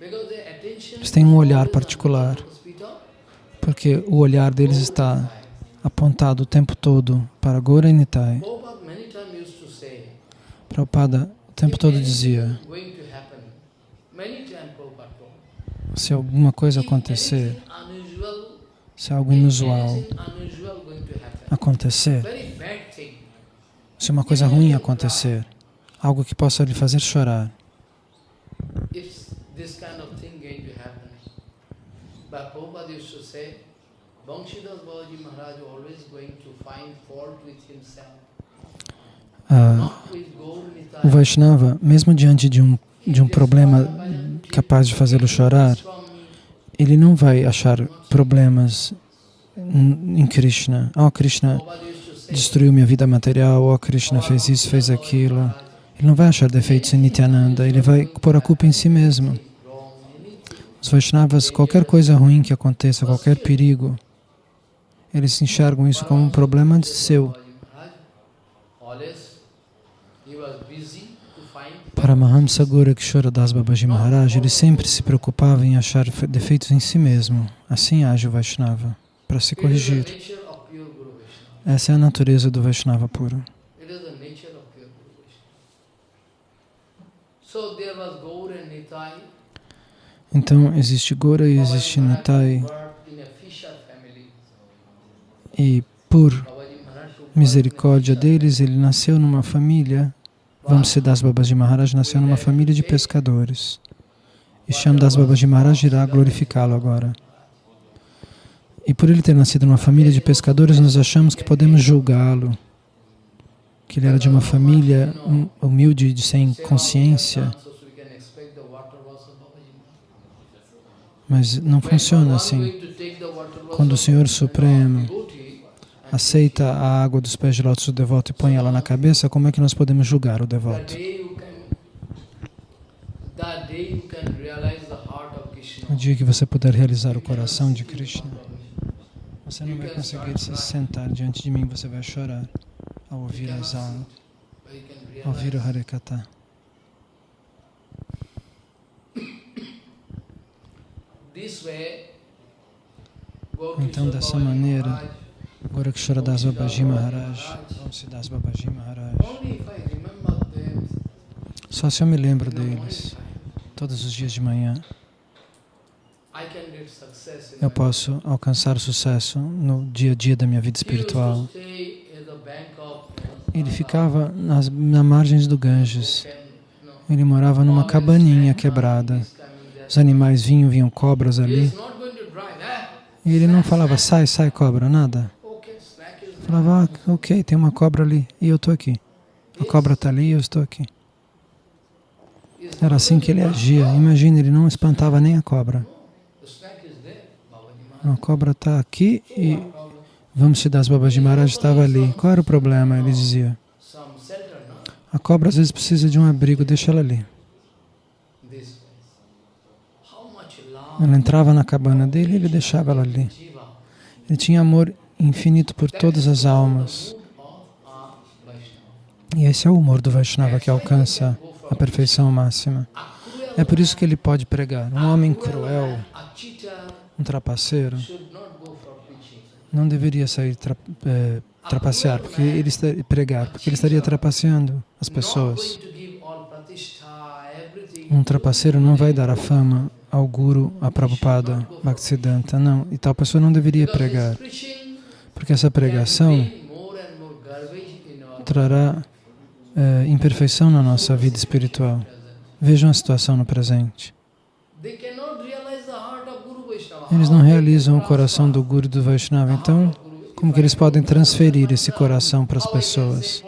Eles têm um olhar particular, porque o olhar deles está apontado o tempo todo para Gora Nitai. Prabhupada o tempo todo dizia, se alguma coisa acontecer, se algo inusual acontecer, se uma coisa ruim acontecer, algo que possa lhe fazer chorar, Banshidas Babaji Maharaj always going to find fault with himself. O Vaishnava, mesmo diante de um, de um problema capaz de fazê-lo chorar, ele não vai achar problemas em Krishna. Oh, Krishna destruiu minha vida material, oh, Krishna fez isso, fez aquilo. Ele não vai achar defeitos em Nityananda, ele vai pôr a culpa em si mesmo. Os Vaishnavas, qualquer coisa ruim que aconteça, qualquer perigo, eles enxergam isso como um problema seu. Paramahamsa Gorakshora Das Babaji Maharaj, ele sempre se preocupava em achar defeitos em si mesmo. Assim age o Vaishnava, para se corrigir. Essa é a natureza do Vaishnava puro. Então, existe Gora e existe Nitai. E por misericórdia deles, ele nasceu numa família, Vamsidas Babaji Maharaj nasceu numa família de pescadores. E Shamdas Babaji Maharaj irá glorificá-lo agora. E por ele ter nascido numa família de pescadores, nós achamos que podemos julgá-lo, que ele era de uma família humilde, de sem consciência. Mas não funciona assim. Quando o Senhor Supremo aceita a água dos pés de lótus do devoto e põe ela na cabeça, como é que nós podemos julgar o devoto? No dia que você puder realizar o coração de Krishna, você não vai conseguir se sentar diante de mim, você vai chorar ao ouvir as aulas, ao ouvir o Harikata. Então, dessa maneira, Goraksharadas Babaji Maharaj, Vamsidas Babaji Maharaj, só se eu me lembro deles, todos os dias de manhã, eu posso alcançar sucesso no dia a dia da minha vida espiritual. Ele ficava nas, nas margens do Ganges. Ele morava numa cabaninha quebrada. Os animais vinham, vinham cobras ali. E ele não falava, sai, sai cobra, nada. Falava, ah, ok, tem uma cobra ali e eu estou aqui. A cobra está ali e eu estou aqui. Era assim que ele agia. Imagina, ele não espantava nem a cobra. A cobra está aqui e vamos te dar as babas de Maharaj estava ali. Qual era o problema? Ele dizia. A cobra às vezes precisa de um abrigo, deixa ela ali. Ela entrava na cabana dele e ele deixava ela ali. Ele tinha amor infinito por todas as almas. E esse é o humor do Vaishnava que alcança a perfeição máxima. É por isso que ele pode pregar. Um homem cruel, um trapaceiro, não deveria sair tra é, trapacear, porque ele pregar, porque ele estaria trapaceando as pessoas. Um trapaceiro não vai dar a fama ao Guru, a Prabhupada, Bhaktisiddhanta, não. E tal pessoa não deveria pregar, porque essa pregação trará é, imperfeição na nossa vida espiritual. Vejam a situação no presente. Eles não realizam o coração do Guru do Vaishnava, então como que eles podem transferir esse coração para as pessoas?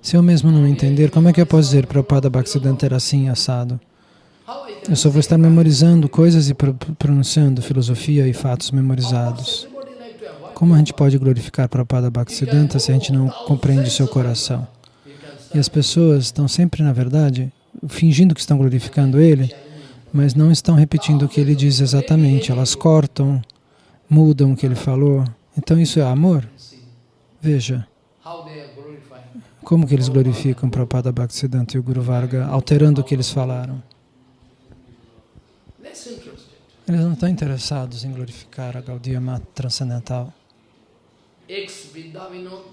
Se eu mesmo não entender, como é que eu posso dizer Prabhupada Bhaktisiddhanta era assim assado? Eu só vou estar memorizando coisas e pronunciando filosofia e fatos memorizados. Como a gente pode glorificar Prabhupada Bhaktisiddhanta se a gente não compreende o seu coração? E as pessoas estão sempre, na verdade, fingindo que estão glorificando ele, mas não estão repetindo o que ele diz exatamente. Elas cortam, mudam o que ele falou. Então isso é amor? Veja. Como que eles glorificam Prabhupada Bhaktisiddhanta e o Guru Varga, alterando o que eles falaram? Eles não estão interessados em glorificar a Gaudiya Mata transcendental. Ex-Vidyavinod,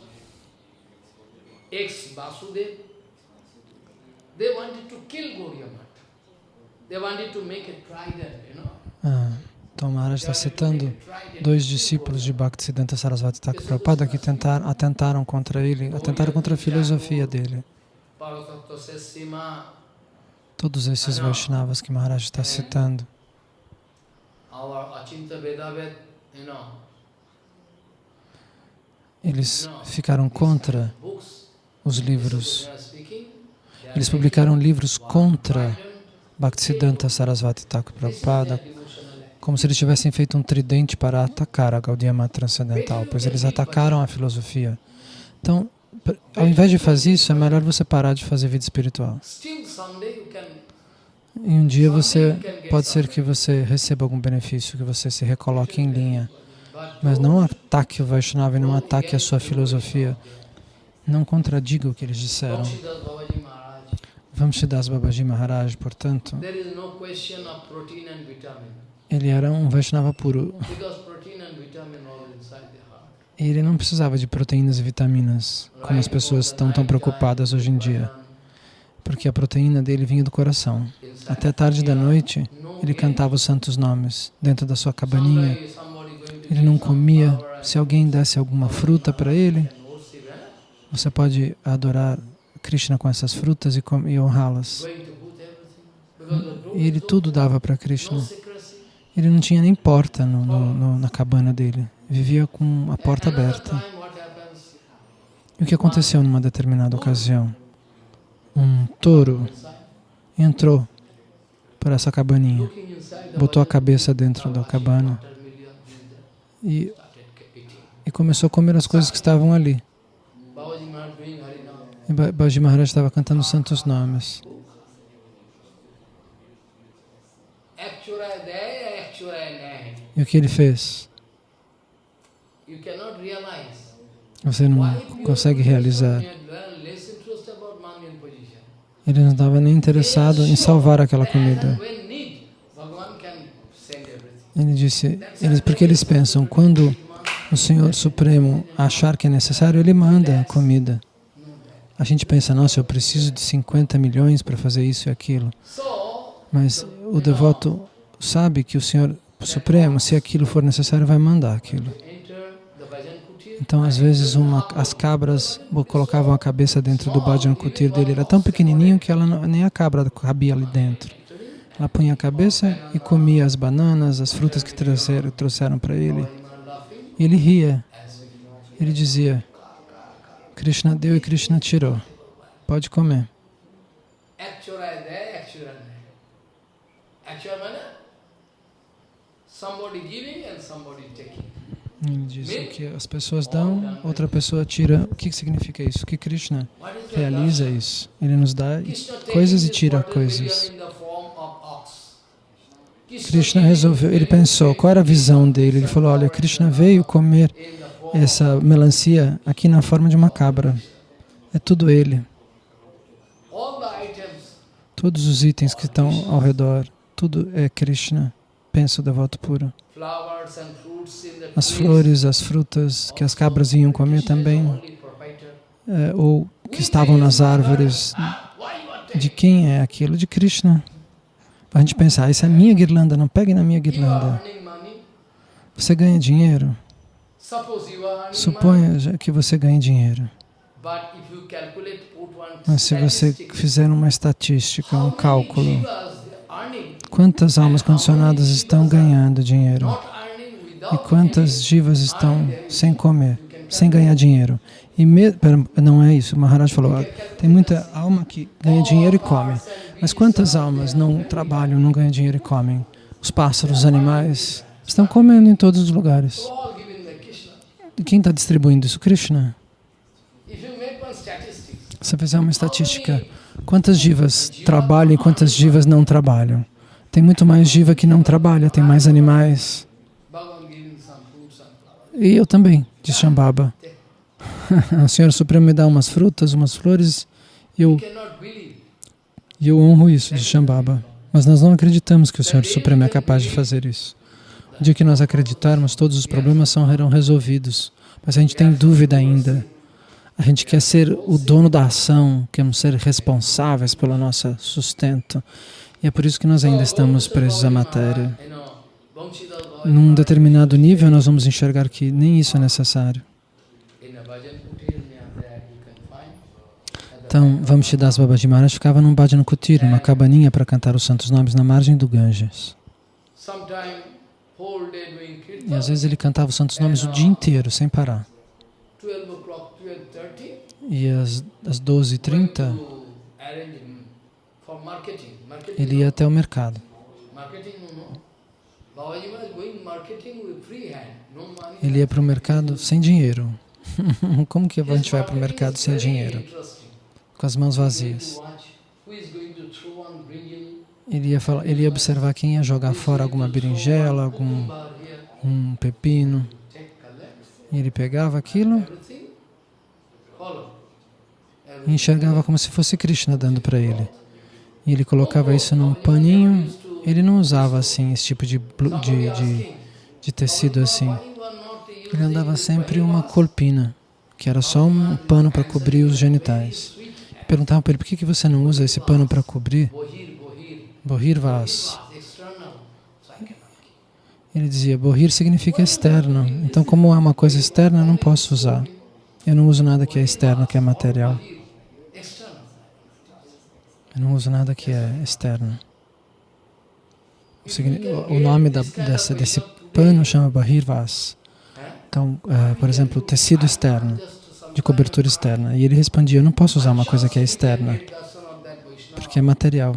ex-Vasudev, they wanted to kill Gaudiya Mata. Ah, então Maharaj está citando dois discípulos de Bhaktisiddhanta Sarasvati Thakur Prabhupada que tentaram, atentaram contra ele, atentaram contra a filosofia dele. Todos esses Vaishnavas que Maharaj está citando. Eles ficaram contra os livros. Eles publicaram livros contra Bhaktisiddhanta Sarasvati Thakur Prabhupada, como se eles tivessem feito um tridente para atacar a Gaudiya Mata Transcendental, pois eles atacaram a filosofia. Então, ao invés de fazer isso, é melhor você parar de fazer vida espiritual. E um dia você, pode ser que você receba algum benefício, que você se recoloque em linha. Mas não ataque o Vaishnava e não ataque a sua filosofia. Não contradiga o que eles disseram. Vamshidas Babaji Maharaj, portanto, ele era um Vaishnava puro. Ele não precisava de proteínas e vitaminas, como as pessoas estão tão preocupadas hoje em dia, porque a proteína dele vinha do coração. Até tarde da noite, ele cantava os santos nomes dentro da sua cabaninha. Ele não comia. Se alguém desse alguma fruta para ele, você pode adorar Krishna com essas frutas e honrá-las. E ele tudo dava para Krishna. Ele não tinha nem porta no, no, no, na cabana dele. Vivia com a porta aberta. E o que aconteceu numa determinada ocasião? Um touro entrou por essa cabaninha, botou a cabeça dentro da cabana e, e começou a comer as coisas que estavam ali. E Babaji Maharaj estava cantando santos nomes. E o que ele fez? Você não consegue realizar. Ele não estava nem interessado em salvar aquela comida. Ele disse, eles, porque eles pensam, quando o Senhor Supremo achar que é necessário, Ele manda comida. A gente pensa, nossa, eu preciso de 50 milhões para fazer isso e aquilo. Mas o devoto sabe que o Senhor Supremo, se aquilo for necessário, vai mandar aquilo. Então, às vezes, uma, as cabras colocavam a cabeça dentro do Bhajan Kutir dele. Era tão pequenininho que ela nem a cabra cabia ali dentro. Ela punha a cabeça e comia as bananas, as frutas que trouxeram, trouxeram para ele. E ele ria. Ele dizia, Krishna deu e Krishna tirou. Pode comer. Ele diz que as pessoas dão, outra pessoa tira. O que significa isso? Que Krishna realiza isso. Ele nos dá coisas e tira coisas. Krishna resolveu, ele pensou, qual era a visão dele? Ele falou, olha, Krishna veio comer essa melancia aqui na forma de uma cabra. É tudo ele. Todos os itens que estão ao redor, tudo é Krishna. Pensa o devoto puro. As flores, as frutas que as cabras iam comer também, é, ou que estavam nas árvores. De quem é aquilo? De Krishna. Para a gente pensar, isso é minha guirlanda, não pegue na minha guirlanda. Você ganha dinheiro? Suponha que você ganhe dinheiro. Mas se você fizer uma estatística, um cálculo, quantas almas condicionadas estão ganhando dinheiro? E quantas jivas estão sem comer, sem ganhar dinheiro? E me, não é isso, o Maharaj falou, tem muita alma que ganha dinheiro e come. Mas quantas almas não trabalham, não ganham dinheiro e comem? Os pássaros, os animais, estão comendo em todos os lugares. E quem está distribuindo isso? Krishna. Se fizer uma estatística, quantas jivas trabalham e quantas jivas não trabalham? Tem muito mais jiva que não trabalha, tem mais animais. E eu também, de Shambhava. [LAUGHS] o Senhor Supremo me dá umas frutas, umas flores, e eu, eu honro isso de Shambhava. Mas nós não acreditamos que o Senhor Supremo é capaz de fazer isso. O dia que nós acreditarmos, todos os problemas serão resolvidos. Mas a gente tem dúvida ainda. A gente quer ser o dono da ação, queremos ser responsáveis pelo nosso sustento. E é por isso que nós ainda estamos presos à matéria. Num determinado nível, nós vamos enxergar que nem isso é necessário. Então, Vamshidas Babaji Maharaj ficava num bhajan kutir, uma cabaninha para cantar os santos nomes na margem do Ganges. E às vezes ele cantava os santos nomes o dia inteiro, sem parar. E às, às 12h30, ele ia até o mercado. Ele ia para o mercado sem dinheiro. [LAUGHS] Como que a gente vai para o mercado sem dinheiro? Com as mãos vazias. Ele ia, falar, ele ia observar quem ia jogar fora alguma berinjela, algum um pepino. Ele pegava aquilo e enxergava como se fosse Krishna dando para ele. E ele colocava isso num paninho. Ele não usava assim esse tipo de, de, de, de tecido assim. Ele andava sempre uma colpina, que era só um pano para cobrir os genitais. Perguntavam para ele, por que, que você não usa esse pano para cobrir? Bohirvas. Ele dizia, Bohir significa externo. Então, como é uma coisa externa, eu não posso usar. Eu não uso nada que é externo, que é material. Eu não uso nada que é externo. O nome da, dessa, desse pano chama Bahirvas. Então, uh, por exemplo, tecido externo, de cobertura externa. E ele respondia, eu não posso usar uma coisa que é externa, porque é material.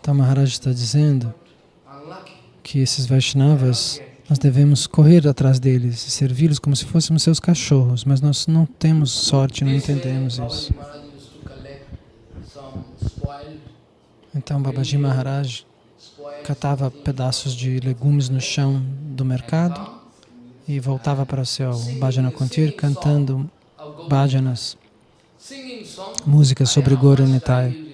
Então, Maharaj está dizendo que esses Vaishnavas nós devemos correr atrás deles e servi-los como se fôssemos seus cachorros, mas nós não temos sorte, não entendemos isso. Então Babaji Maharaj catava pedaços de legumes no chão do mercado e voltava para o seu Bhajana Kuntir cantando bhajanas, músicas sobre Guru Nitai.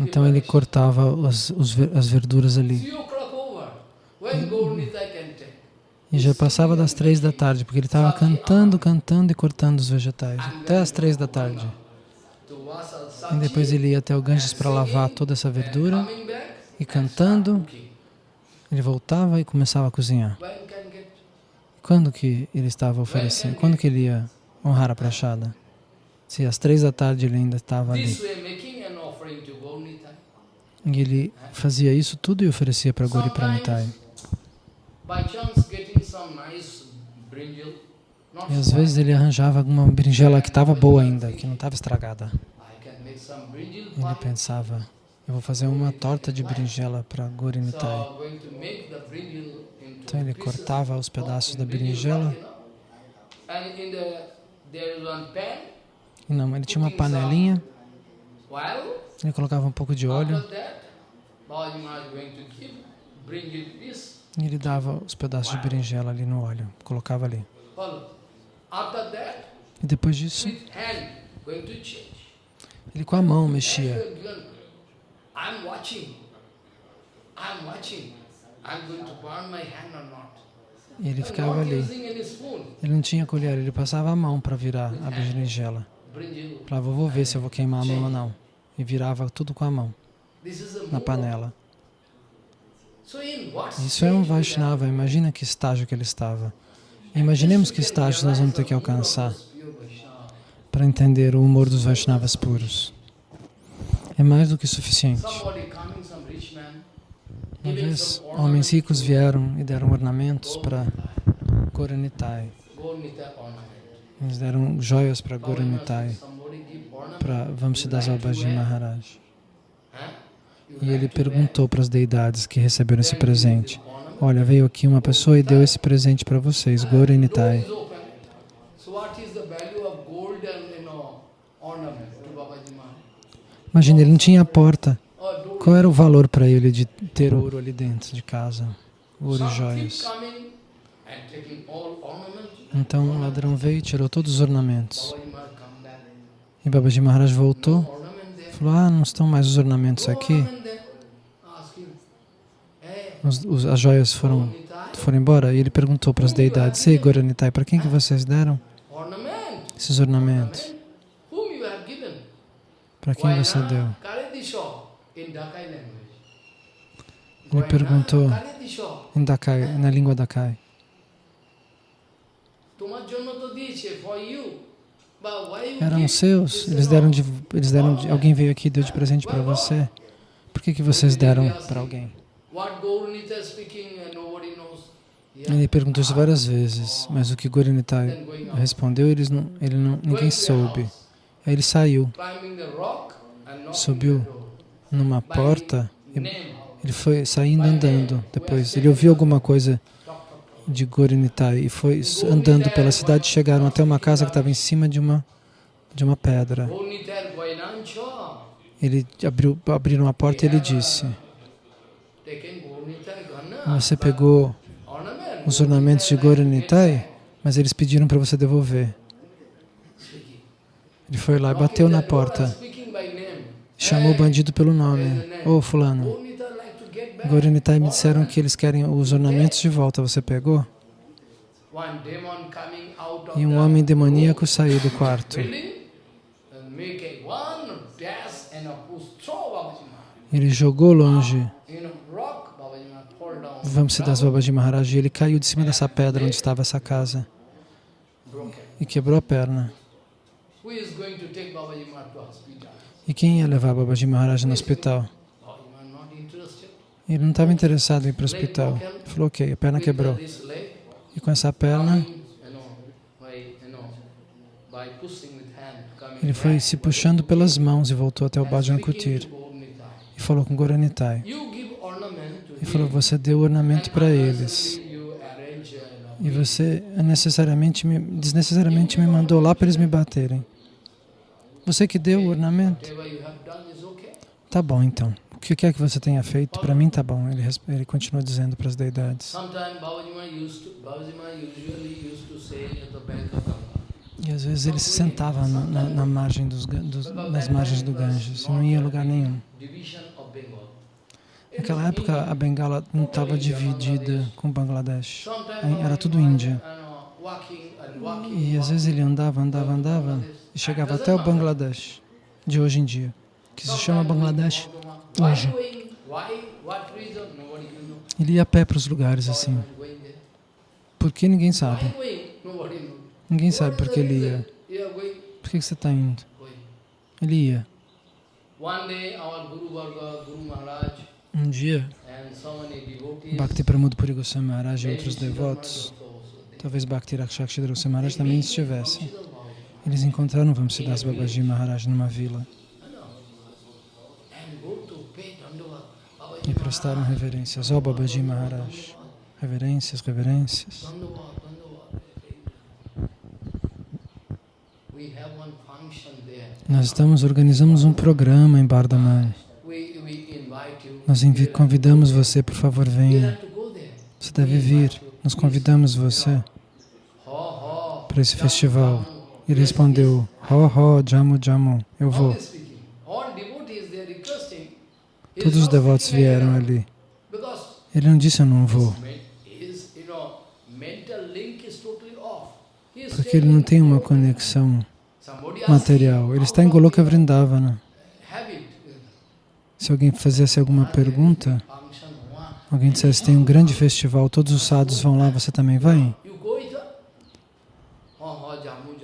Então ele cortava as, os, as verduras ali. E já passava das três da tarde, porque ele estava cantando, cantando e cortando os vegetais, até as três da tarde. E depois ele ia até o Ganges para lavar toda essa verdura, e cantando, ele voltava e começava a cozinhar. Quando que ele estava oferecendo? Quando que ele ia honrar a prachada? Se às três da tarde ele ainda estava ali. E ele fazia isso tudo e oferecia para Gauri Pranitai. E às vezes ele arranjava alguma berinjela que estava boa ainda, que não estava estragada. Ele pensava, eu vou fazer uma torta de berinjela para Gorinitai. Então ele cortava os pedaços da berinjela não, ele tinha uma panelinha, ele colocava um pouco de óleo. e ele dava os pedaços de berinjela ali no óleo, colocava ali. E depois disso, ele com a mão mexia. E ele ficava ali. Ele não tinha colher, ele passava a mão para virar a berinjela. Falava, vou ver se eu vou queimar a mão ou não. E virava tudo com a mão, na panela. Isso é um Vaishnava, imagina que estágio que ele estava. Imaginemos que estágio nós vamos ter que alcançar para entender o humor dos Vaishnavas puros. É mais do que suficiente. Uma vez, homens ricos vieram e deram ornamentos para Goranitai. Eles deram joias para Guru Nitai, para Vamsiddasa Babaji Maharaj. E ele perguntou para as deidades que receberam esse presente, olha, veio aqui uma pessoa e deu esse presente para vocês, Guru Nitai. Imagina, ele não tinha porta. Qual era o valor para ele de ter ouro ali dentro de casa? Ouro e joias. Então o ladrão veio e tirou todos os ornamentos. E Babaji Maharaj voltou falou, ah, não estão mais os ornamentos aqui. Os, os, as joias foram, foram embora. E ele perguntou para as deidades, Ei, Goranitai, para quem que vocês deram esses ornamentos? Para quem você deu? Ele perguntou em Dakai, na língua Dakai. Eram seus, eles deram de, eles deram de, alguém veio aqui e deu de presente para você. Por que, que vocês deram para alguém? Ele perguntou isso várias vezes, mas o que Gaurinita respondeu, eles não, ele não, ninguém soube. Aí ele saiu, subiu numa porta, ele foi saindo andando depois. Ele ouviu alguma coisa de Gorinitai e foi andando pela cidade, chegaram até uma casa que estava em cima de uma, de uma pedra. Ele abriu, abriram a porta e ele disse, Você pegou os ornamentos de Goranitai, mas eles pediram para você devolver. Ele foi lá e bateu na porta. Chamou o bandido pelo nome. Ô, oh, fulano, Goranitai me disseram que eles querem os ornamentos de volta. Você pegou? E um homem demoníaco saiu do quarto. Ele jogou longe Vamsidas Babaji Maharaj, ele caiu de cima dessa pedra onde estava essa casa e quebrou a perna. E quem ia levar Babaji Maharaj no hospital? Ele não estava interessado em ir para o hospital. Ele falou, ok, a perna quebrou. E com essa perna, ele foi se puxando pelas mãos e voltou até o Bhajan Kutir. E falou com Goranitai e falou, você deu ornamento para eles. E você necessariamente me, desnecessariamente me mandou lá para eles me baterem. Você que deu o ornamento? Tá bom, então. O que quer que você tenha feito, para mim tá bom. Ele, ele continua dizendo para as deidades. E às vezes ele se sentava na, na, na margem dos, dos, nas margens do Ganges, não ia a lugar nenhum. Naquela época, a Bengala não estava dividida com Bangladesh. Era tudo Índia. E às vezes ele andava, andava, andava e chegava até o Bangladesh de hoje em dia, que se chama Bangladesh hoje. Ele ia a pé para os lugares assim. Por que ninguém sabe? Ninguém sabe por que ele ia. Por que você está indo? Ele ia. Um dia, Bhakti Pramod Puri Goswami Maharaj e outros devotos, talvez Bhakti Rakshakshidra Goswami Maharaj também estivessem. Eles encontraram Vamsidas Babaji Maharaj numa vila e prestaram reverências ao Babaji Maharaj. Reverências, reverências. Nós estamos, organizamos um programa em Bardhaman. Nós convidamos você, por favor, venha. Você deve vir. Nós convidamos você para esse festival. Ele respondeu, Ho, ho, jamu, jamu, eu vou. Todos os devotos vieram ali. Ele não disse, eu não vou. Porque ele não tem uma conexão material. Ele está em Goloka Vrindavana. Se alguém fizesse alguma pergunta, alguém dissesse, tem um grande festival, todos os sadhus vão lá, você também vai?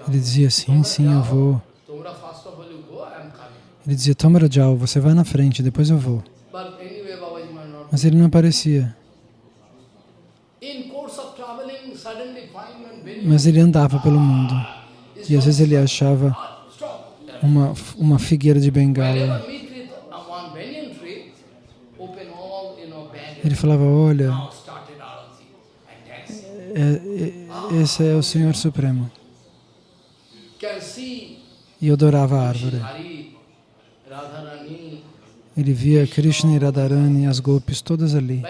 Ele dizia, sim, sim, eu vou. Ele dizia, Tomara Jao, você vai na frente, depois eu vou. Mas ele não aparecia. Mas ele andava pelo mundo. E às vezes ele achava uma, uma figueira de bengala Ele falava, olha, é, é, esse é o Senhor Supremo. E eu adorava a árvore. Ele via Krishna e Radharani, as golpes todas ali.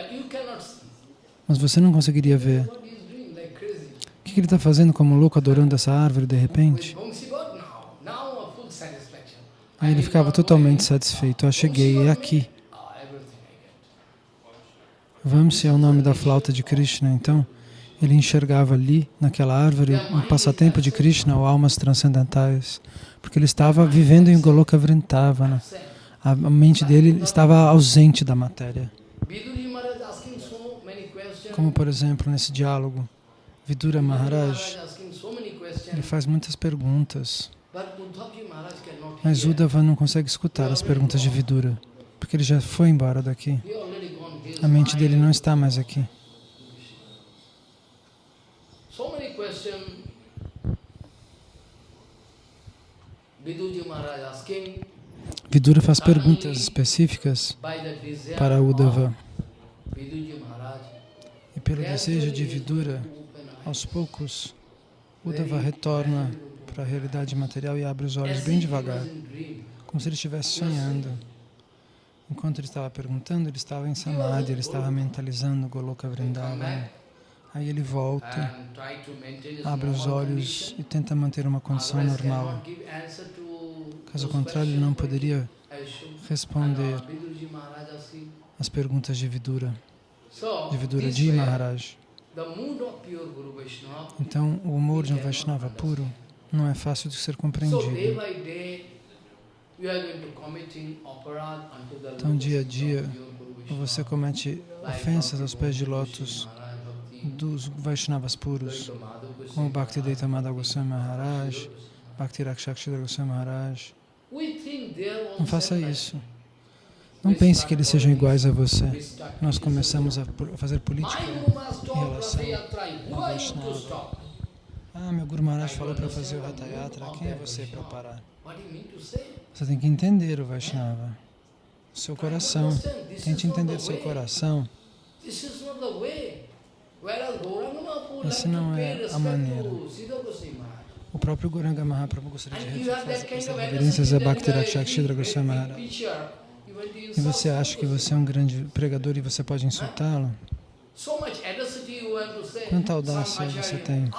Mas você não conseguiria ver. O que ele está fazendo como louco adorando essa árvore de repente? Aí ele ficava totalmente satisfeito. Eu cheguei, é aqui. Vamsi é o nome da flauta de Krishna, então ele enxergava ali, naquela árvore, um passatempo de Krishna ou almas transcendentais, porque ele estava vivendo em Goloka Vrindavana. A mente dele estava ausente da matéria. Como, por exemplo, nesse diálogo, Vidura Maharaj, ele faz muitas perguntas, mas Uddhava não consegue escutar as perguntas de Vidura, porque ele já foi embora daqui. A mente dele não está mais aqui. Vidura faz perguntas específicas para Uddhava. E pelo desejo de Vidura, aos poucos, Uddhava retorna para a realidade material e abre os olhos bem devagar, como se ele estivesse sonhando. Enquanto ele estava perguntando, ele estava em Samadhi, ele estava mentalizando Goloka Vrindavan. Aí ele volta, abre os olhos e tenta manter uma condição normal. Caso contrário, ele não poderia responder as perguntas de Vidura, de Vidura de Maharaj. Então, o humor de um Vaishnava puro não é fácil de ser compreendido. Então, dia a dia, você comete ofensas aos pés de lótus dos Vaishnavas puros, como Bhakti Deitamada Goswami Maharaj, Bhakti Rakshakshidra Goswami Maharaj. Não faça isso. Não pense que eles sejam iguais a você. Nós começamos a fazer política em relação ao Vaishnava. Ah, meu Guru Maharaj falou para fazer o Hatha Yatra. Quem é você para parar? Você tem que entender o Vaishnava, seu coração. Tente entender seu coração. Essa não é a maneira. O próprio Goranga Mahaprabhu gostaria de fazer reverências a Bhakti Rakshakshidra Goswami Maharaj. E você acha que você é um grande pregador e você pode insultá-lo? Quanta audácia você tem?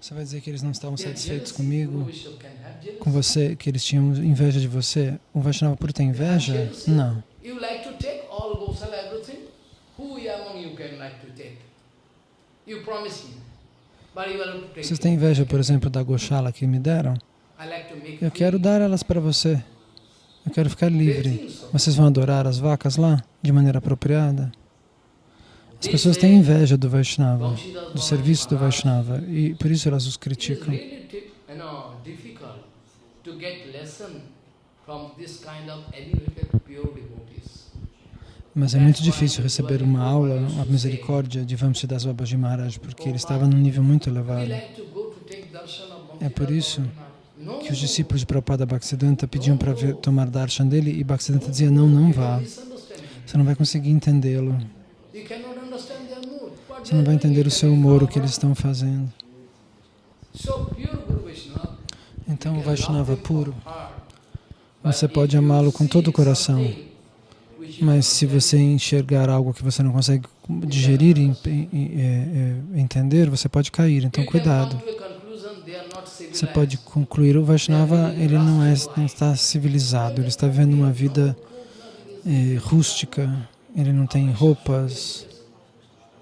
Você vai dizer que eles não estavam satisfeitos comigo, com você, que eles tinham inveja de você? O Vaishnava Puro tem inveja? Não. Vocês têm inveja, por exemplo, da Goshala que me deram? Eu quero dar elas para você. Eu quero ficar livre. Vocês vão adorar as vacas lá, de maneira apropriada? As pessoas têm inveja do Vaishnava, do serviço do Vaishnava, e por isso elas os criticam. Mas é muito difícil receber uma aula, a misericórdia de Vamsidas Babaji Maharaj, porque ele estava num nível muito elevado. É por isso que os discípulos de Prabhupada Bhaktisiddhanta pediam para tomar darshan dele e Bhaktisiddhanta dizia, não, não vá. Você não vai conseguir entendê-lo. Você não vai entender o seu humor, o que eles estão fazendo. Então, o Vaishnava puro, você pode amá-lo com todo o coração, mas se você enxergar algo que você não consegue digerir e, e é, entender, você pode cair. Então, cuidado. Você pode concluir, o Vaishnava ele não, é, não está civilizado, ele está vivendo uma vida é, rústica, ele não tem roupas,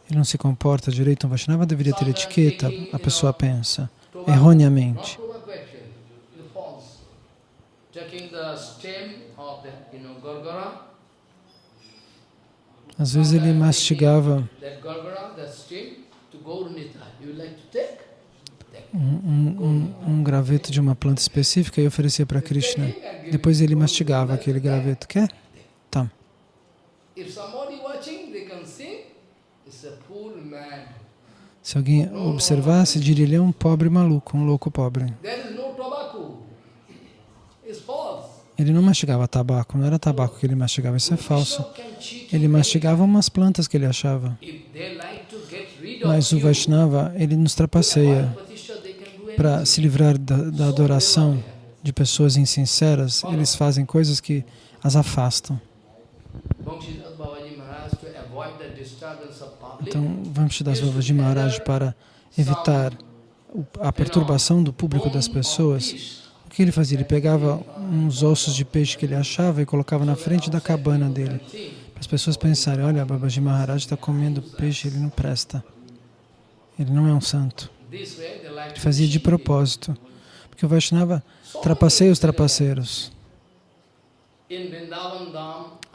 ele não se comporta direito, um Vaishnava deveria ter etiqueta, a pessoa pensa, erroneamente. Às vezes ele mastigava. um, um, um, graveto de uma planta específica e oferecia para Krishna. Depois ele mastigava aquele graveto. Quer? Tá. Se alguém observasse, diria ele é um pobre maluco, um louco pobre. Ele não mastigava tabaco, não era tabaco que ele mastigava, isso é falso. Ele mastigava umas plantas que ele achava. Mas o Vaishnava, ele nos trapaceia para se livrar da, da adoração de pessoas insinceras, eles fazem coisas que as afastam. Então, vamos das Vavas de Maharaj para evitar a perturbação do público das pessoas. O que ele fazia? Ele pegava uns ossos de peixe que ele achava e colocava na frente da cabana dele. Para as pessoas pensarem, olha, Babaji Maharaj está comendo peixe, ele não presta. Ele não é um santo. Ele fazia de propósito. Porque o Vaishnava trapaceia os trapaceiros.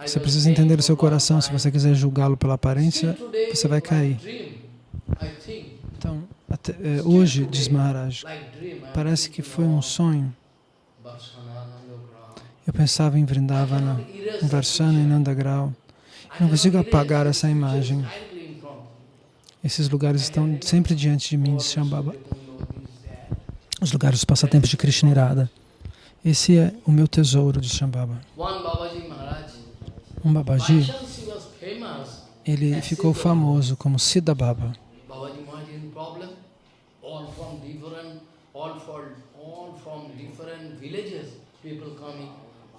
Você precisa entender o seu coração. Se você quiser julgá-lo pela aparência, você vai cair. Então, até, é, hoje, diz Maharaj, parece que foi um sonho. Eu pensava em Vrindavana, em Varsana e Nandagrau. Eu não consigo apagar essa imagem. Esses lugares estão sempre diante de mim, de Shambhava. Os lugares dos passatempos de Krishnirada. Esse é o meu tesouro de Shambhava. Um Babaji, ele ficou famoso como Siddha Baba.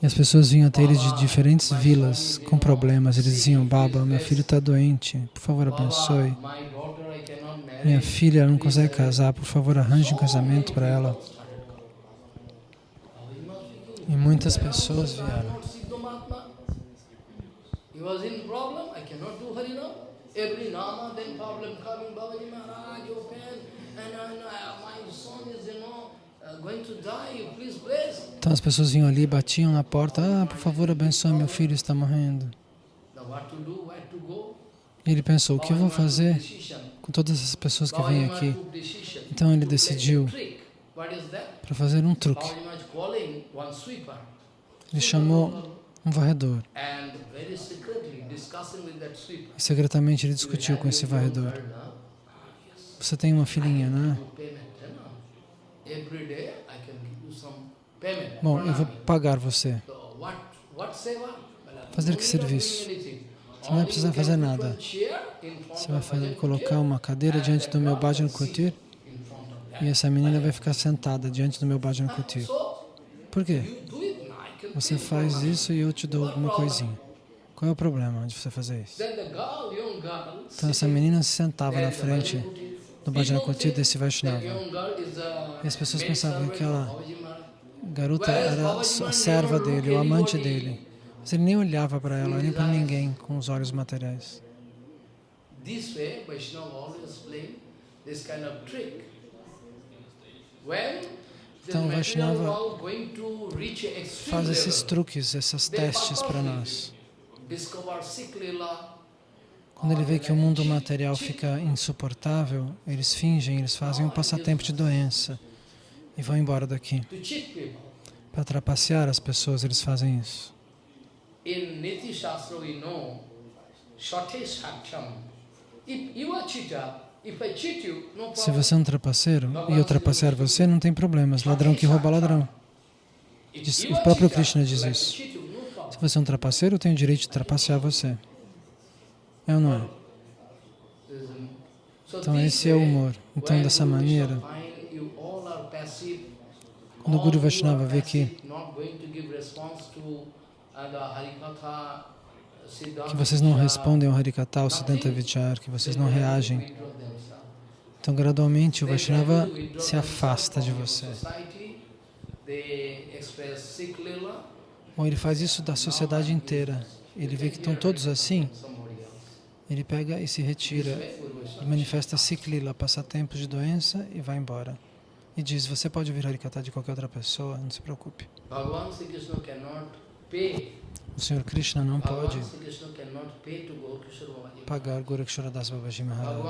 E as pessoas vinham até ele de diferentes vilas com problemas. Eles diziam, Baba, meu filho está doente, por favor abençoe. Minha filha não consegue casar, por favor arranje um casamento para ela. E muitas pessoas vieram. Então as pessoas vinham ali, batiam na porta, ah, por favor, abençoe, meu filho está morrendo. E ele pensou, o que eu vou fazer com todas essas pessoas que vêm aqui? Então ele decidiu para fazer um truque. Ele chamou um varredor. E secretamente ele discutiu com esse varredor. Você tem uma filhinha, né? Bom, eu vou pagar você. Fazer que serviço? Você não vai precisar fazer nada. Você vai fazer, colocar uma cadeira diante do meu Bhajan Kutir e essa menina vai ficar sentada diante do meu Bhajan Kutir. Por quê? Você faz isso e eu te dou alguma coisinha. Qual é o problema de você fazer isso? Então essa menina se sentava na frente no Bhajana Kuti desse Vaishnava. E as pessoas pensavam que aquela garota era a serva dele, o amante dele. Mas ele nem olhava para ela, nem para ninguém com os olhos materiais. Então, o Vaishnava faz esses truques, esses testes para nós. Quando ele vê que o mundo material fica insuportável, eles fingem, eles fazem um passatempo de doença e vão embora daqui. Para trapacear as pessoas, eles fazem isso. Se você é um trapaceiro e eu trapacear você, não tem problemas. Ladrão que rouba ladrão. O próprio Krishna diz isso. Se você é um trapaceiro, eu tenho o direito de trapacear você. É ou não é? Então esse é o humor. Então dessa maneira, quando o Guru Vaishnava vê que, que vocês não respondem ao Harikata, ao Siddhanta Vichar, que vocês não reagem, então gradualmente o Vaishnava se afasta de você. Bom, ele faz isso da sociedade inteira. Ele vê que estão todos assim, ele pega e se retira, e manifesta Siklila, passatempos de doença e vai embora. E diz, você pode ouvir Harikata de qualquer outra pessoa, não se preocupe. O Senhor Krishna não pode pagar Gorakshara Das Babaji Maharaj.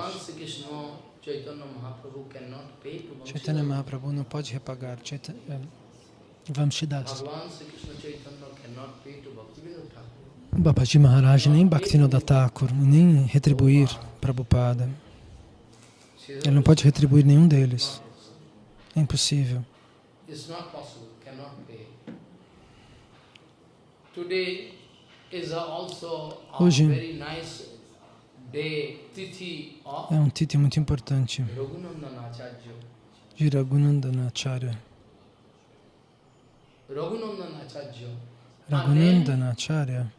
Chaitanya Mahaprabhu não pode repagar eh, Vamshidas. Babaji Maharaj, nem Bhaktivinoda Thakur, nem retribuir Prabhupada. Ele não pode retribuir nenhum deles. É impossível. Hoje é um titi muito importante. De Raghunandanacharya. Raghunandanacharya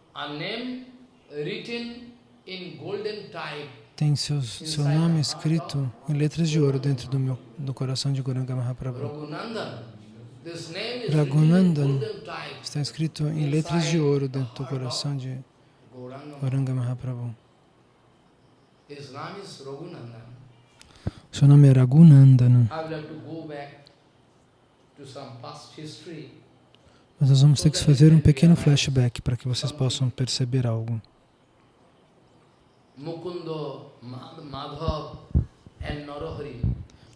tem seus, seu nome escrito em letras de ouro dentro do, meu, do coração de Goranga Mahaprabhu. Raghunandan está escrito em letras de ouro dentro do coração de Goranga Mahaprabhu. Seu nome é Raghunandan. Mas nós vamos ter que fazer um pequeno flashback para que vocês possam perceber algo.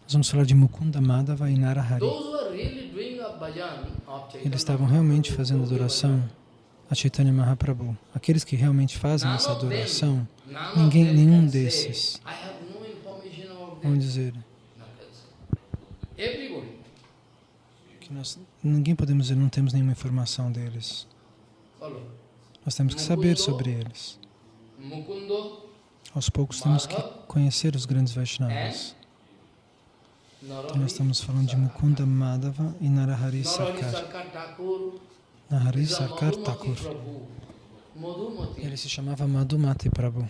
Nós vamos falar de Mukunda, Madhava e Narahari. Eles estavam realmente fazendo adoração a Chaitanya Mahaprabhu. Aqueles que realmente fazem essa adoração, ninguém, nenhum desses, vamos dizer, que nós, ninguém podemos dizer, não temos nenhuma informação deles. Nós temos que saber sobre eles. Aos poucos temos que conhecer os grandes Vaishnavas. Então nós estamos falando de Mukunda Madhava e Narahari Sarkar. Nahari Sarkar Thakur. Ele se chamava Madhumati Prabhu.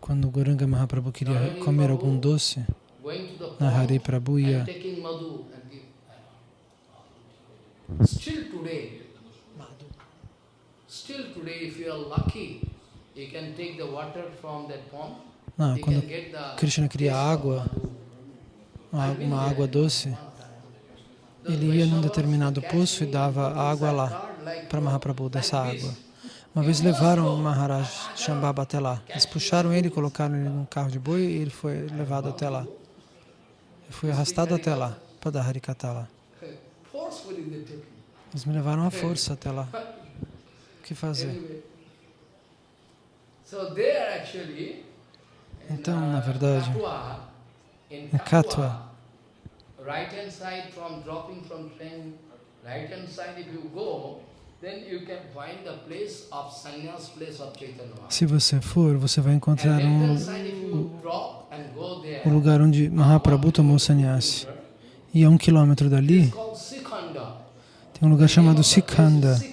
Quando Goranga Mahaprabhu queria comer algum doce, Nahari Prabhu ia Still today, still today, if you are lucky, you can take the water from that pond. Ah, quando Krishna queria água, uma água doce, ele ia num determinado poço e dava água lá para Mahaprabhu, dessa água. Uma vez levaram o Maharaj Shambhava até lá. Eles puxaram ele, colocaram ele num carro de boi e ele foi levado até lá. Ele foi arrastado até lá, para dar Harikata lá. Eles me levaram à força até lá. O que fazer? Então, na verdade, em Katwa, right hand side from dropping from train, right hand side if you go, se você for, você vai encontrar um, o, o lugar onde Mahaprabhu tomou sannyasi. E a um quilômetro dali, tem um lugar chamado Sikhanda.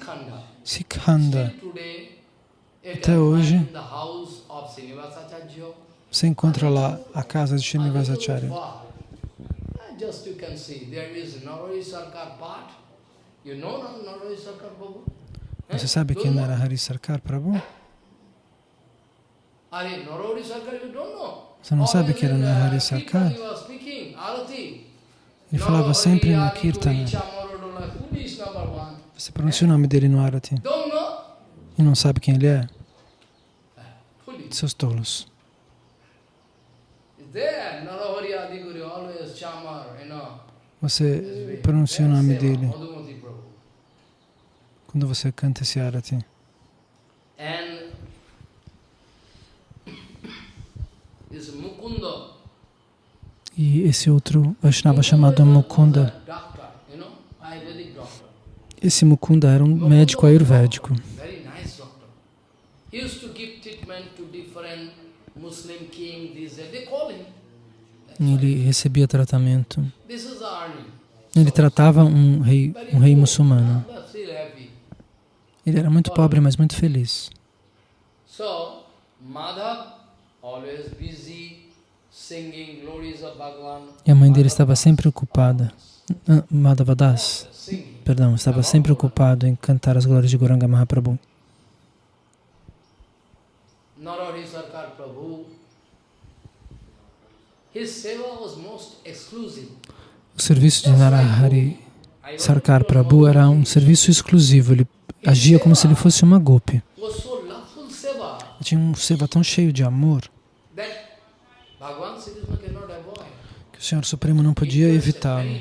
Sikhanda. Até hoje, você encontra lá a casa de Srinivasacharya. Just you can see, there is Narari Sarkar Path, você sabe quem era Hari Sarkar Prabhu? Você não sabe quem era Hari Sarkar? Ele falava sempre no Kirtana. Você pronuncia o nome dele no Arati. E não sabe quem ele é? Seus tolos. Você pronuncia o nome dele quando você canta esse arati. E esse outro Vaishnava chamado Mukunda, esse Mukunda era um médico ayurvédico. Ele recebia tratamento. Ele tratava um rei, um rei muçulmano. Ele era muito pobre, mas muito feliz. E a mãe dele estava sempre ocupada, ah, Madhava Das, perdão, estava sempre ocupado em cantar as glórias de Goranga Mahaprabhu. O serviço de Narahari Sarkar Prabhu era um serviço exclusivo. Ele agia como se ele fosse uma golpe. Tinha um seva tão cheio de amor que o Senhor Supremo não podia evitá-lo.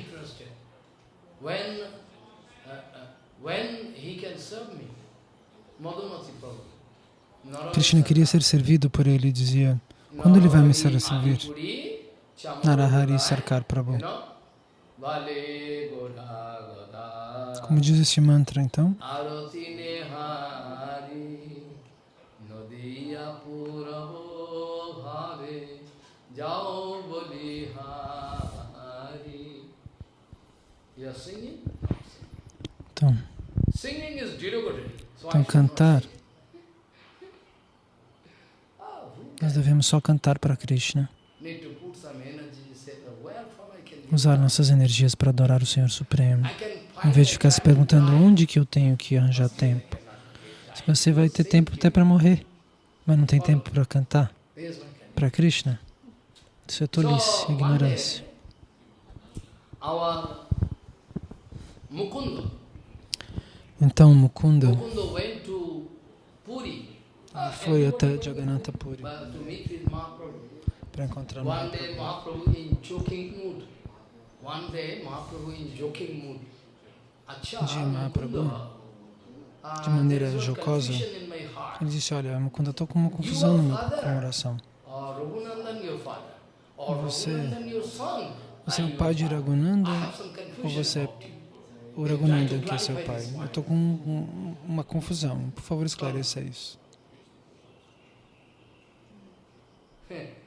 Krishna queria ser servido por ele dizia, quando ele vai me ser servir? Narahari Sarkar Prabhu. Como diz este mantra, então? Então, então cantar, nós devemos só cantar para Krishna. Usar nossas energias para adorar o Senhor Supremo. Em vez de ficar se perguntando onde que eu tenho que arranjar tempo. Se você vai ter tempo até para morrer, mas não tem tempo para cantar para Krishna, isso é tolice, ignorância. Então Mukunda foi até Jagannatha Puri para encontrar Mahaprabhu. De Mahaprabhu, de maneira jocosa, ele disse, olha, quando eu estou com uma confusão no meu coração, você, você é o pai de Raghunanda ou você é o Raghunanda que é seu pai? Eu estou com um, uma confusão, por favor esclareça isso. [LAUGHS]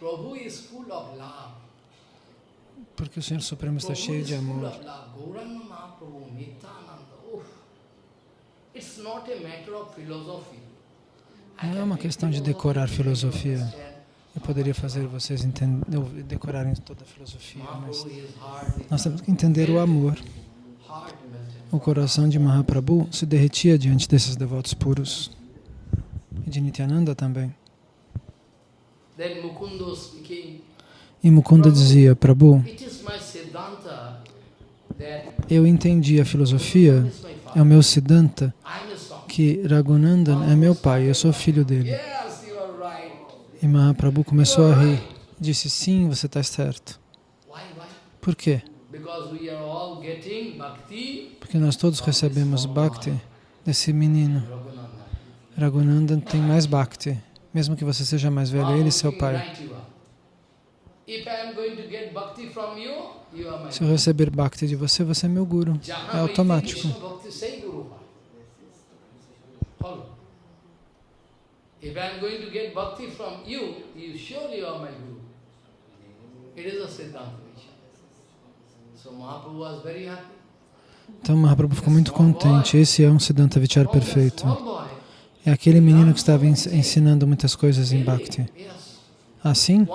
Prabhu is full of love. Porque o Senhor Supremo está cheio de amor. Não é uma questão de decorar filosofia. Eu poderia fazer vocês entender, decorarem toda a filosofia, mas nós temos que entender o amor. O coração de Mahaprabhu se derretia diante desses devotos puros. E de Nityananda também. E Mukunda dizia, Prabhu, eu entendi a filosofia, é o meu Siddhanta, que Raghunandan é meu pai, eu sou filho dele. E Mahaprabhu começou a rir. Disse, sim, você está certo. Por quê? Porque nós todos recebemos Bhakti desse menino. Raghunandan tem mais Bhakti. Mesmo que você seja mais velho, ele é seu pai. Se eu receber Bhakti de você, você é meu Guru. É automático. If I am going to get bhakti from you, you surely are my guru. It is a Siddhanta So Mahaprabhu was very happy. Então Mahaprabhu ficou muito contente. Esse é um Siddhanta Vichar perfeito. É aquele menino que estava ensinando muitas coisas em Bhakti. Assim?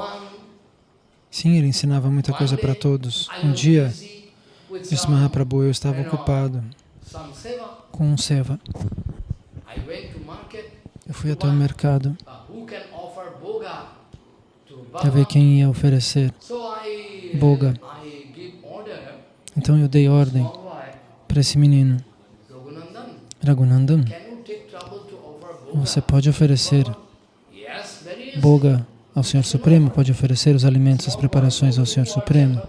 Sim, ele ensinava muita coisa para todos. Um dia, disse Mahaprabhu, eu estava ocupado com um seva. Eu fui até o mercado para ver quem ia oferecer boga. Então eu dei ordem para esse menino. Raghunandan, você pode oferecer boga ao Senhor Supremo, pode oferecer os alimentos, as preparações ao Senhor Supremo.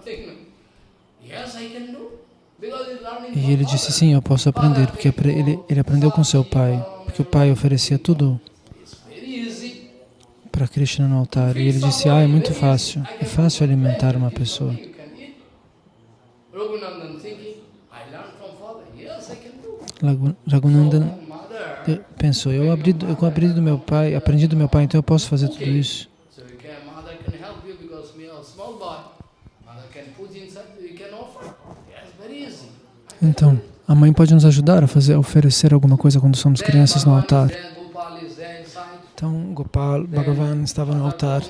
E ele disse, sim, eu posso aprender, porque ele, ele aprendeu com seu pai que o pai oferecia tudo para Krishna no altar. E ele disse, ah, é muito fácil, é fácil alimentar uma pessoa. Raghunandan pensou, eu eu abri do meu pai, aprendi do meu pai, então eu posso fazer tudo isso. Então, a mãe pode nos ajudar a fazer, a oferecer alguma coisa quando somos crianças no altar. Então, Gopal, Bhagavan estava no altar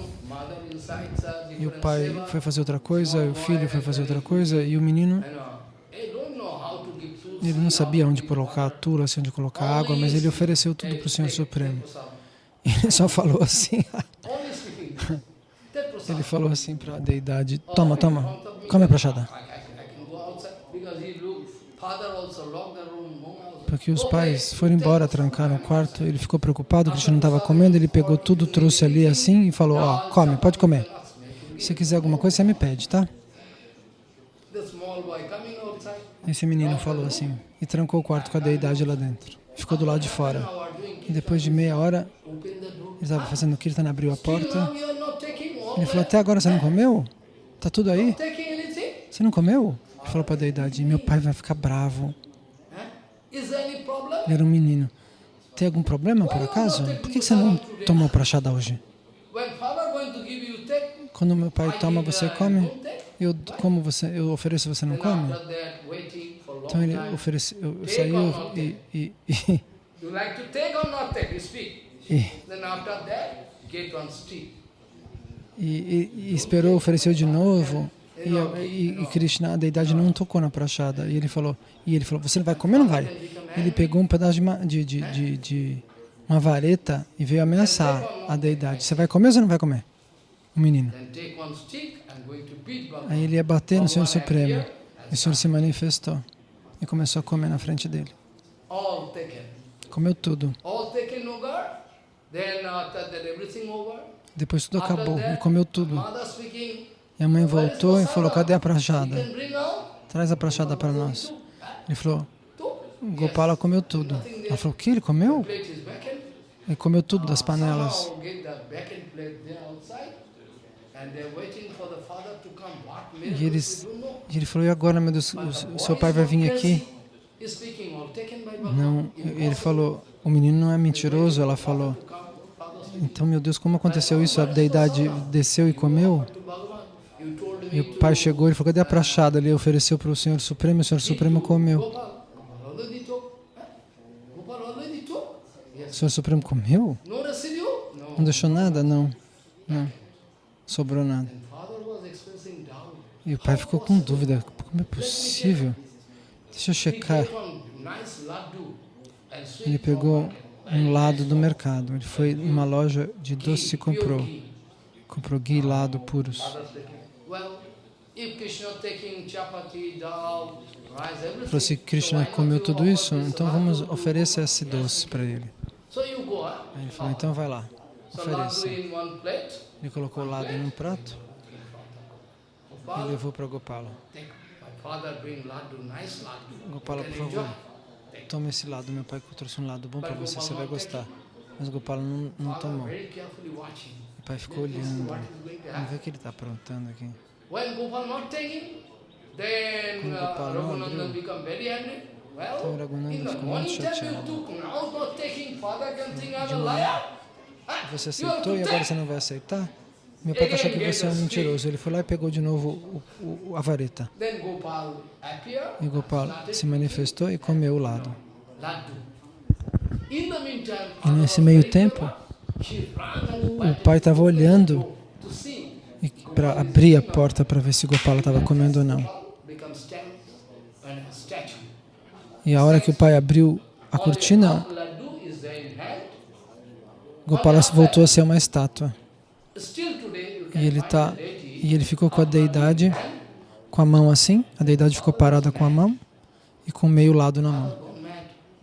e o pai foi fazer outra coisa, o filho foi fazer outra coisa e o menino, ele não sabia onde colocar a tula, assim, onde colocar água, mas ele ofereceu tudo para o Senhor Supremo. [LAUGHS] Ele só falou assim, [LAUGHS] ele falou assim para a deidade, toma, toma, come a prachada. Porque os pais foram embora, trancaram o quarto, ele ficou preocupado, Krishna não estava comendo, ele pegou tudo, trouxe ali assim e falou, ó, oh, come, pode comer. Se quiser alguma coisa, você me pede, tá? Esse menino falou assim, e trancou o quarto com a deidade lá dentro. Ficou do lado de fora. E depois de meia hora, ele estava fazendo kirtan, abriu a porta. Ele falou, até agora você não comeu? Tá tudo aí? Você não comeu? Ele falou para a deidade, meu pai vai ficar bravo. Ele era um menino. Tem algum problema, por acaso? Por que você não tomou prachada hoje? Quando meu pai toma, você come? Eu, como você, eu ofereço, você não come? Então ele ofereceu, eu saiu e... e, e e, e, e esperou, ofereceu de novo. E, e, e, Krishna, a deidade, não tocou na prachada. E ele falou, e ele falou, você não vai comer ou não vai? Ele pegou um pedaço de, de, de, de, uma vareta e veio ameaçar a deidade. Você vai comer ou você não vai comer? O menino. Aí ele ia bater no Senhor Supremo. E o Senhor se manifestou e começou a comer na frente dele. Comeu tudo. Depois tudo acabou, ele comeu tudo. E a mãe voltou e falou, cadê a prachada? Traz a prachada para nós. Ele falou, Gopala comeu tudo. Ela falou, o que? Ele comeu? Ele comeu tudo das panelas. E, eles, e ele falou, e agora, meu Deus, o seu pai vai vir aqui? Não, ele falou, o menino não é mentiroso, ela falou. Então, meu Deus, como aconteceu isso? A deidade desceu e comeu? E o pai chegou e falou, cadê a prachada? Ele ofereceu para o Senhor Supremo o Senhor Supremo comeu. O Senhor Supremo comeu? Não deixou nada? Não. Não. Sobrou nada. E o pai ficou com dúvida. Como é possível? Deixa eu checar. Ele pegou um lado do mercado. Ele foi numa loja de doce e comprou. Comprou ghee lado puros. Falou se Krishna comeu tudo isso, então vamos oferecer esse doce para ele. Aí ele falou, então vai lá, ofereça. Ele colocou o lado em um prato e levou para Gopala. Gopala, por favor, tome esse lado. Meu pai trouxe um lado bom para você, você vai gostar. Mas Gopala não, não tomou. O pai ficou olhando. Vamos ver o que ele está aprontando aqui. Quando Gopala não abriu, então Raghunanda ficou muito chateado. Manhã, você aceitou e agora você não vai aceitar? Meu pai achou que você é um mentiroso. Ele foi lá e pegou de novo o, o, a vareta. E Gopal se manifestou e comeu o lado. E nesse meio tempo, o pai estava olhando para abrir a porta para ver se Gopala estava comendo ou não. E a hora que o pai abriu a cortina, Gopala voltou a ser uma estátua. E ele, tá, e ele ficou com a deidade, com a mão assim, a deidade ficou parada com a mão e com o meio lado na mão.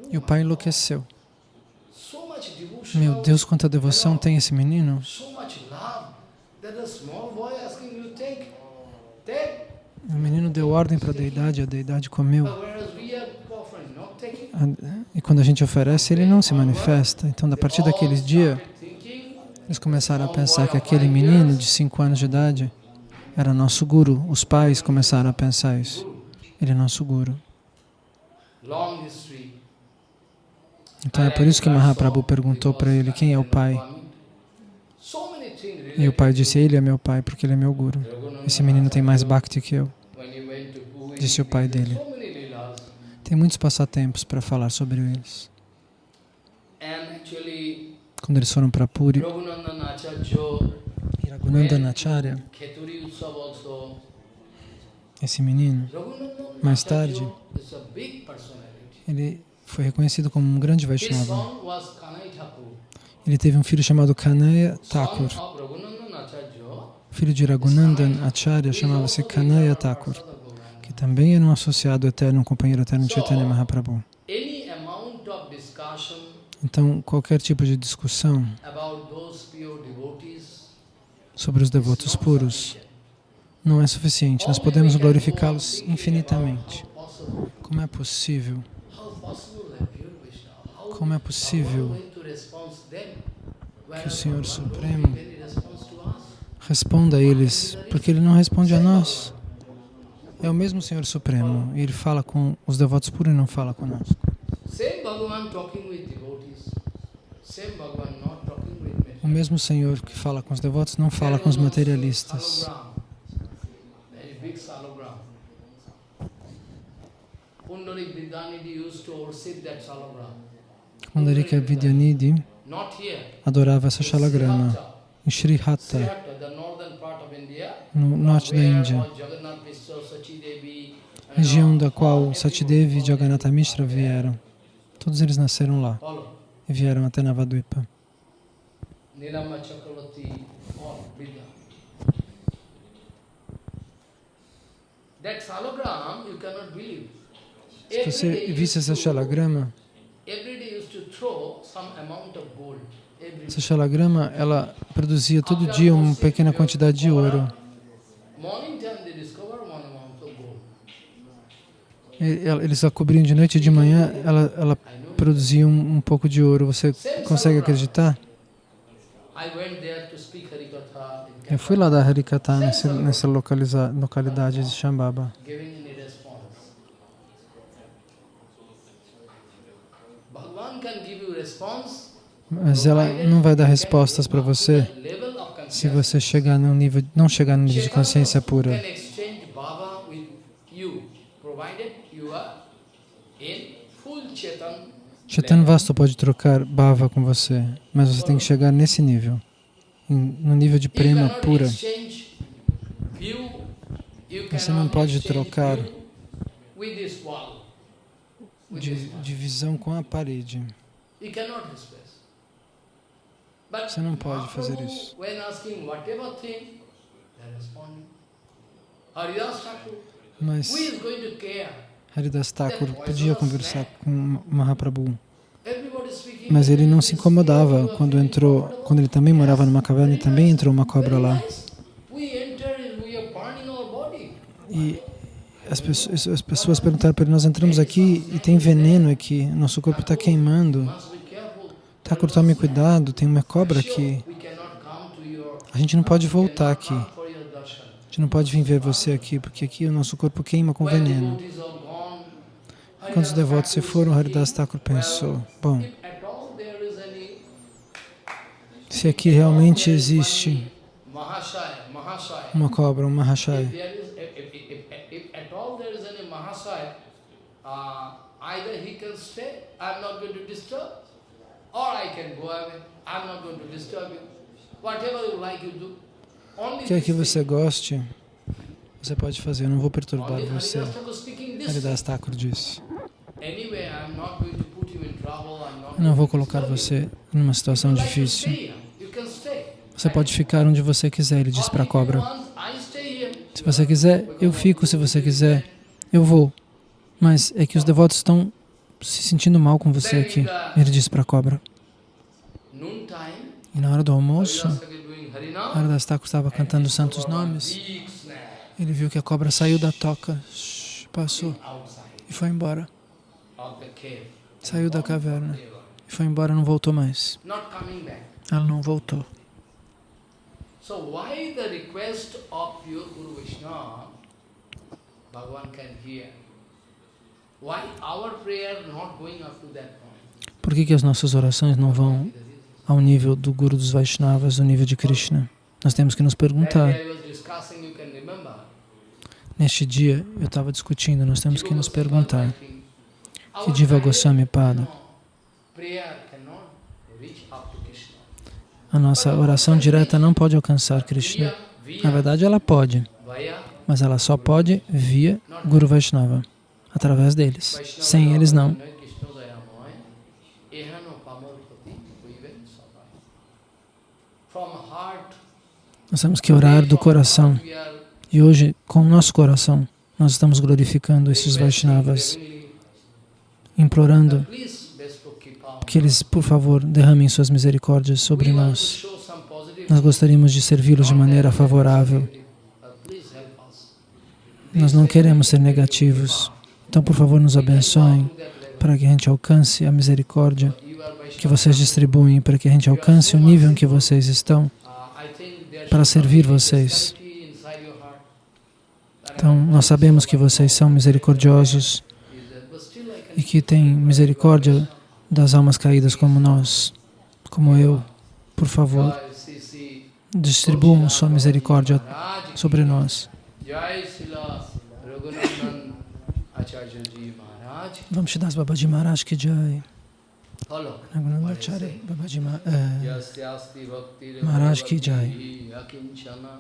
E o pai enlouqueceu. Meu Deus, quanta devoção tem esse menino. O menino deu ordem para a deidade, a deidade comeu. E quando a gente oferece, ele não se manifesta. Então, a partir daquele dia, eles começaram a pensar que aquele menino de 5 anos de idade era nosso guru. Os pais começaram a pensar isso. Ele é nosso guru. Então é por isso que Mahaprabhu perguntou para ele quem é o pai. E o pai disse, ele é meu pai porque ele é meu guru. Esse menino tem mais bhakti que eu. Disse o pai dele. Tem muitos passatempos para falar sobre eles. Quando eles foram para Puri, Raghunanda Nacharya, esse menino, mais tarde, ele foi reconhecido como um grande Vaishnava. Ele teve um filho chamado Kanaya Thakur. O filho de Raghunandan Acharya chamava-se Kanaya Thakur, que também era um associado eterno, um companheiro eterno de Chaitanya Mahaprabhu. Então, qualquer tipo de discussão sobre os devotos puros não é suficiente. Nós podemos glorificá-los infinitamente. Como é possível? Como é possível que o Senhor Supremo responda a eles, porque Ele não responde a nós. É o mesmo Senhor Supremo, e Ele fala com os devotos puros e não fala conosco. O mesmo Senhor que fala com os devotos não fala com os materialistas. Pundarika Vidyanidhi adorava essa shalagrama em Sri Hatta, no norte da Índia, região da qual Satidevi e Jagannatha Mishra vieram. Todos eles nasceram lá e vieram até Navadvipa. Se você visse essa shalagrama, essa shalagrama, ela produzia todo dia uma pequena quantidade de ouro. Eles a cobriam de noite e de manhã, ela, ela produzia um, um pouco de ouro. Você consegue acreditar? Eu fui lá dar Harikata nessa, nessa localidade de Shambhava. Mas ela não vai dar respostas para você Se você chegar no nível, não chegar no nível de consciência pura, Chetan Chaitanya Vasta pode trocar bhava com você, mas você tem que chegar nesse nível, no nível de prema pura. Você não pode trocar de, de visão com a parede. Você não pode fazer isso. Mas? Haridas Thakur podia conversar com Mahaprabhu, mas ele não se incomodava quando entrou, quando ele também morava numa caverna e também entrou uma cobra lá. E as pessoas, as pessoas perguntaram para ele, nós entramos aqui e tem veneno aqui, nosso corpo está queimando. Thakur, tome cuidado, tem uma cobra aqui. A gente não pode voltar aqui. A gente não pode vir ver você aqui, porque aqui o nosso corpo queima com veneno. Quando os devotos se foram, Haridas Thakur pensou, bom, se aqui realmente existe uma cobra, um Mahashaya, uh, either he can stay, I not going to disturb Only quer this que você goste, você pode fazer, eu não vou perturbar você. Haridas Thakur disse, eu não vou colocar você numa situação difícil. Você pode ficar onde você quiser, ele disse para a cobra. Se você quiser, eu fico. Se você quiser, eu vou. Mas é que os devotos estão se sentindo mal com você aqui. Ele disse para a cobra. E na hora do almoço, Haridas Thakur estava cantando os santos nomes. Ele viu que a cobra saiu da toca, passou e foi embora. Saiu da caverna e foi embora, não voltou mais. Ela não voltou. So why the request of your Guru Vishnu, Bhagavan can hear? Por que, que as nossas orações não vão ao nível do Guru dos Vaishnavas, do nível de Krishna? Nós temos que nos perguntar. Neste dia, eu estava discutindo, nós temos que nos perguntar. Que Diva Goswami Pada, a nossa oração direta não pode alcançar Krishna. Na verdade, ela pode, mas ela só pode via Guru Vaishnava, através deles. Sem eles, não. From heart, Nós temos que orar do coração. E hoje, com o nosso coração, nós estamos glorificando esses Vaishnavas, implorando que eles, por favor, derramem suas misericórdias sobre nós. Nós gostaríamos de servi-los de maneira favorável. Nós não queremos ser negativos. Então, por favor, nos abençoem para que a gente alcance a misericórdia que vocês distribuem, para que a gente alcance o nível em que vocês estão, para servir vocês. Então, nós sabemos que vocês são misericordiosos e que têm misericórdia das almas caídas como nós, como eu. Por favor, distribuam sua misericórdia sobre nós. Jai Srila Raghunandan Acharya Ji Maharaj. Vamos te dar Babaji Maharaj que jai. Follow. Raghunandacharya Babaji Ma- eh, Yasyasti bhakti Maharaj ki jai. Akinchana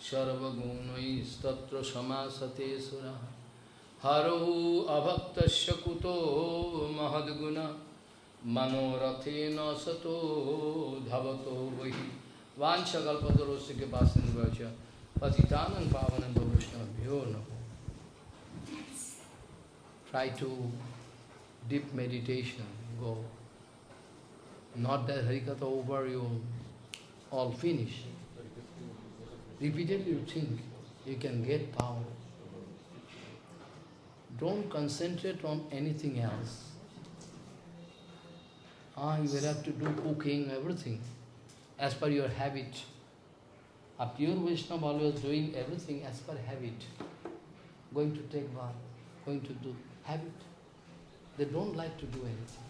Sarvagunai Statra Samasate Sura Haru Abhaktasya Kuto Mahadguna Manorathena Sato Dhavato Vahi Try to deep meditation, go. Not that Harikatha over, you all finish. Repeatedly you think you can get power. Don't concentrate on anything else. Ah, you will have to do cooking, everything, as per your habit. A pure Vaishnava always doing everything as per habit. Going to take bath, going to do habit. They don't like to do anything.